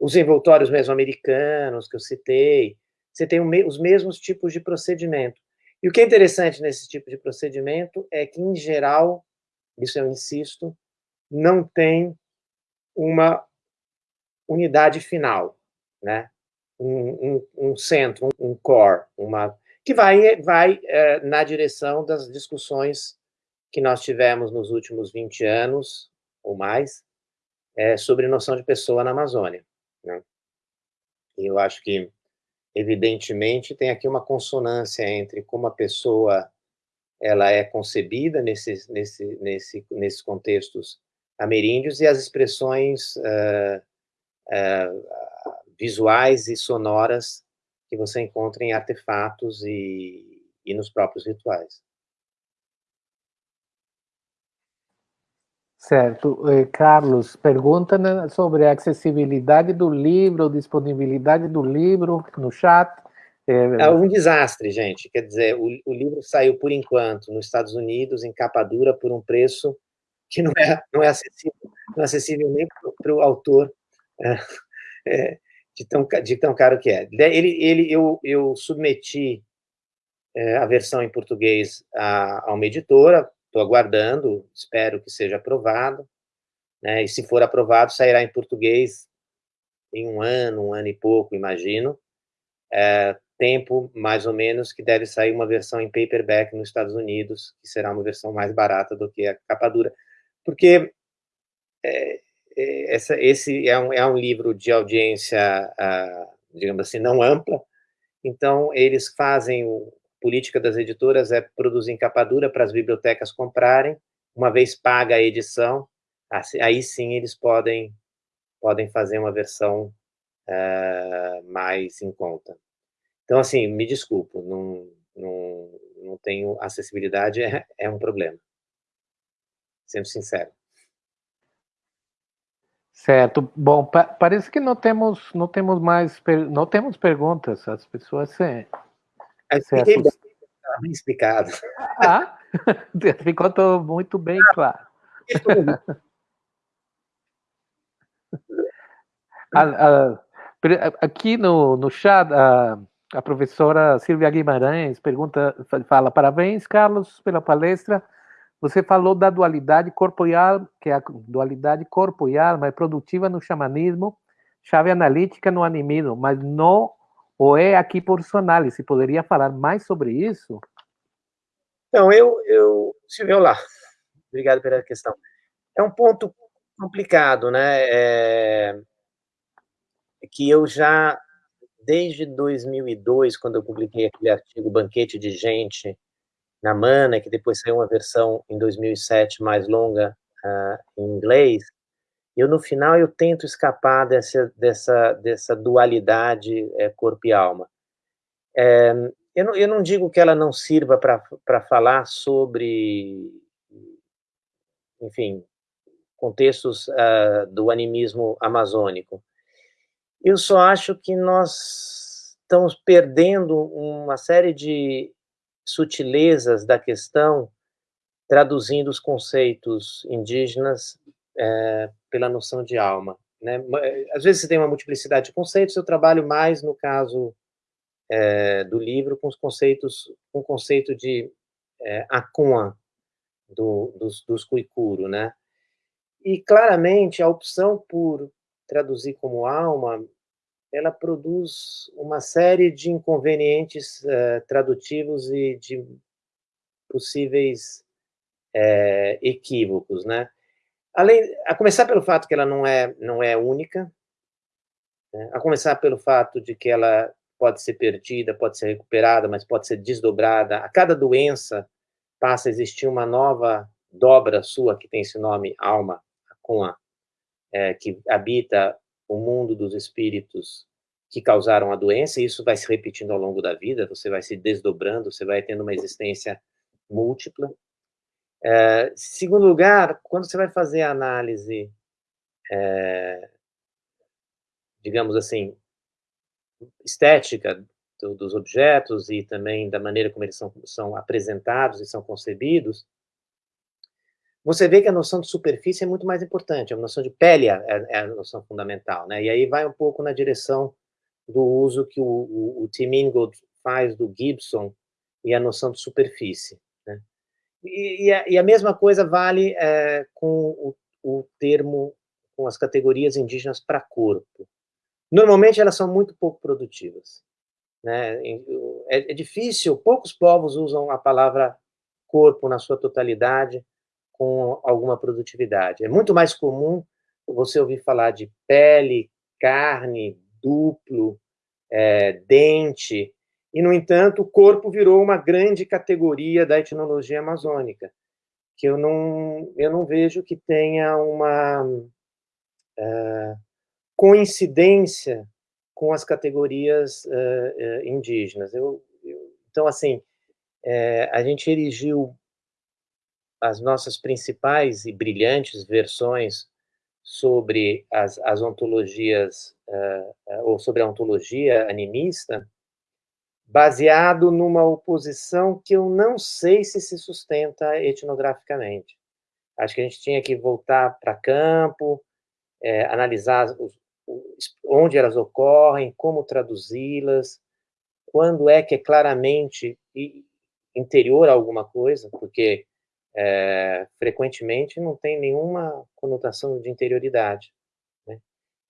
os envoltórios mesoamericanos que eu citei, você tem os mesmos tipos de procedimento. E o que é interessante nesse tipo de procedimento é que, em geral, isso eu insisto, não tem uma unidade final, né? Um, um, um centro, um, core, uma que vai, vai é, na direção das discussões que nós tivemos nos últimos 20 anos ou mais é, sobre noção de pessoa na Amazônia. Né? E eu acho que, evidentemente, tem aqui uma consonância entre como a pessoa ela é concebida nesses, nesse, nesse, nesses contextos ameríndios e as expressões uh, uh, visuais e sonoras que você encontra em artefatos e, e nos próprios rituais. Certo. Eh, Carlos, pergunta né, sobre a acessibilidade do livro, disponibilidade do livro no chat. É um desastre, gente. Quer dizer, o, o livro saiu, por enquanto, nos Estados Unidos, em capa dura, por um preço que não é, não é, acessível, não é acessível nem para o autor é, é, [laughs] de, tão, de tão caro que é. Ele, ele, eu, eu submeti a versão em português a, a uma editora, estou aguardando, espero que seja aprovado, né, e se for aprovado, sairá em português em um ano, um ano e pouco, imagino, é, tempo mais ou menos que deve sair uma versão em paperback nos Estados Unidos, que será uma versão mais barata do que a capa dura. Porque é, é, essa, esse é um, é um livro de audiência, ah, digamos assim, não ampla, então eles fazem, o, política das editoras é produzir em capa dura para as bibliotecas comprarem, uma vez paga a edição, assim, aí sim eles podem, podem fazer uma versão uh, mais em conta. Então, assim, me desculpo, não, não, não tenho acessibilidade, é, é um problema sendo sincero. Certo. Bom, pa parece que não temos, não temos mais, não temos perguntas. As pessoas se, é, se bem, explicado. Ah, [laughs] Ficou muito bem claro. [laughs] aqui no, no chat, a, a professora Silvia Guimarães pergunta, fala, parabéns, Carlos, pela palestra. Você falou da dualidade corpo e alma, que é a dualidade corpo e alma é produtiva no xamanismo, chave analítica no animismo, mas não ou é aqui por sua análise. Poderia falar mais sobre isso? Então, eu, eu, Silvio, lá. Obrigado pela questão. É um ponto complicado, né? É, que eu já, desde 2002, quando eu publiquei aquele artigo Banquete de Gente na Mana, que depois saiu uma versão em 2007 mais longa uh, em inglês, eu no final eu tento escapar dessa dessa dessa dualidade é, corpo e alma. É, eu, não, eu não digo que ela não sirva para falar sobre, enfim, contextos uh, do animismo amazônico. Eu só acho que nós estamos perdendo uma série de sutilezas da questão, traduzindo os conceitos indígenas é, pela noção de alma. Né? Às vezes você tem uma multiplicidade de conceitos, eu trabalho mais, no caso é, do livro, com os conceitos, com o conceito de é, Akuma, do, dos, dos Kuikuro, né? E, claramente, a opção por traduzir como alma, ela produz uma série de inconvenientes uh, tradutivos e de possíveis é, equívocos, né? Além, a começar pelo fato que ela não é não é única, né? a começar pelo fato de que ela pode ser perdida, pode ser recuperada, mas pode ser desdobrada. A cada doença passa a existir uma nova dobra sua que tem esse nome alma, com a é, que habita o mundo dos espíritos que causaram a doença, e isso vai se repetindo ao longo da vida, você vai se desdobrando, você vai tendo uma existência múltipla. É, segundo lugar, quando você vai fazer a análise, é, digamos assim, estética do, dos objetos e também da maneira como eles são, são apresentados e são concebidos, você vê que a noção de superfície é muito mais importante, a noção de pele é, é a noção fundamental, né? E aí vai um pouco na direção do uso que o, o, o Tim Ingold faz do Gibson e a noção de superfície. E, a, e, a, mesma coisa vale é, com o, o, termo, com as categorias indígenas para corpo. Normalmente elas são muito pouco produtivas. Né? É, é difícil, poucos povos usam a palavra corpo na sua totalidade com alguma produtividade. É muito mais comum você ouvir falar de pele, carne, duplo, é, dente, e, no entanto, o corpo virou uma grande categoria da etnologia amazônica, que eu não, eu não vejo que tenha uma é, coincidência com as categorias é, é indígenas. Eu, eu, então, assim, é, a gente erigiu as nossas principais e brilhantes versões sobre as, as ontologias, uh, ou sobre a ontologia animista, baseado numa oposição que eu não sei se se sustenta etnograficamente. Acho que a gente tinha que voltar para campo, é, analisar os, os, onde elas ocorrem, como traduzi-las, quando é que é claramente interior a alguma coisa, porque é, frequentemente não tem nenhuma conotação de interioridade. Né?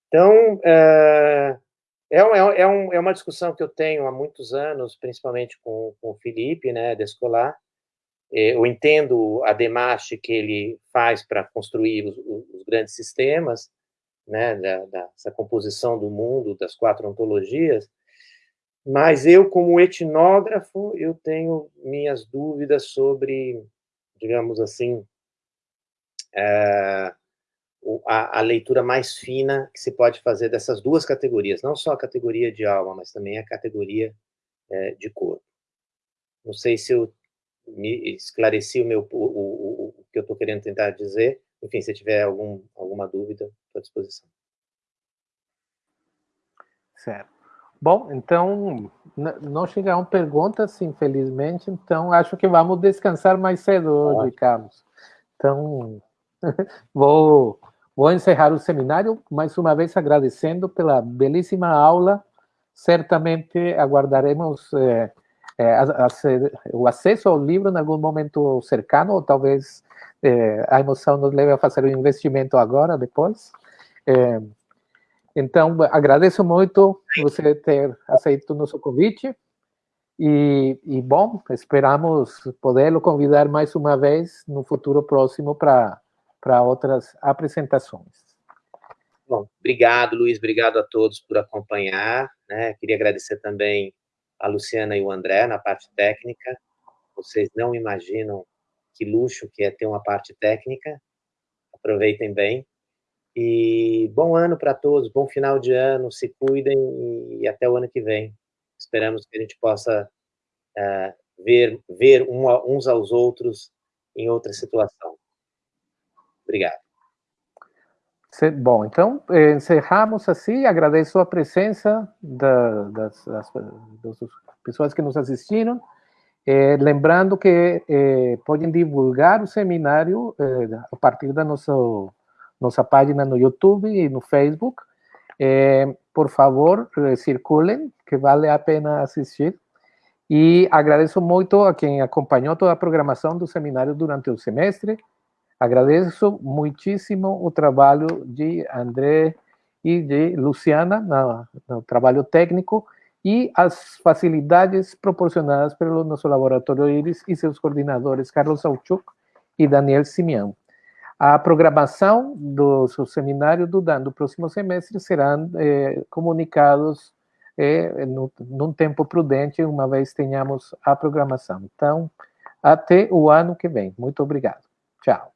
Então, é, é, é, é, um, é, uma discussão que eu tenho há muitos anos, principalmente com, com o Felipe, né, Descolar. Eu entendo a demarche que ele faz para construir os, os, grandes sistemas, né, da, dessa composição do mundo, das quatro ontologias, mas eu, como etnógrafo, eu tenho minhas dúvidas sobre digamos assim, é, a, a, leitura mais fina que se pode fazer dessas duas categorias, não só a categoria de alma, mas também a categoria é, de corpo. Não sei se eu me esclareci o, meu, o, o, o que eu estou querendo tentar dizer. Enfim, se tiver algum, alguma dúvida, estou à disposição. Certo. Bom, então, não chegaram perguntas, infelizmente, então acho que vamos descansar mais cedo hoje, Carlos. Então, [laughs] vou, vou encerrar o seminário, mais uma vez agradecendo pela belíssima aula. Certamente aguardaremos eh, eh, o acesso ao livro em algum momento cercano, ou talvez eh, a emoção nos leve a fazer o investimento agora, depois. Então, agradeço muito você ter aceito o nosso convite. E, e bom, esperamos poder convidar mais uma vez no futuro próximo para outras apresentações. Bom, obrigado, Luiz, obrigado a todos por acompanhar. Né? Queria agradecer também a Luciana e o André na parte técnica. Vocês não imaginam que luxo que é ter uma parte técnica. Aproveitem bem. E bom ano para todos, bom final de ano, se cuidem e até o ano que vem. Esperamos que a gente possa uh, ver, ver um, uns aos outros em outra situação. Obrigado. Bom, então, eh, encerramos assim. Agradeço a presença da, das, das, das, pessoas que nos assistiram. Eh, lembrando que eh, podem divulgar o seminário eh, a partir da nossa nossa página no YouTube e no Facebook. É, por favor, circulem, que vale a pena assistir. E agradeço muito a quem acompanhou toda a programação do seminário durante o semestre. Agradeço muitíssimo o trabalho de André e de Luciana no, no trabalho técnico e as facilidades proporcionadas pelo nosso laboratório IRIS e seus coordenadores Carlos Sauchuk e Daniel Simeão. A programação do seu seminário do DAN do próximo semestre serão é, comunicados é, no, num tempo prudente, uma vez tenhamos a programação. Então, até o ano que vem. Muito obrigado. Tchau.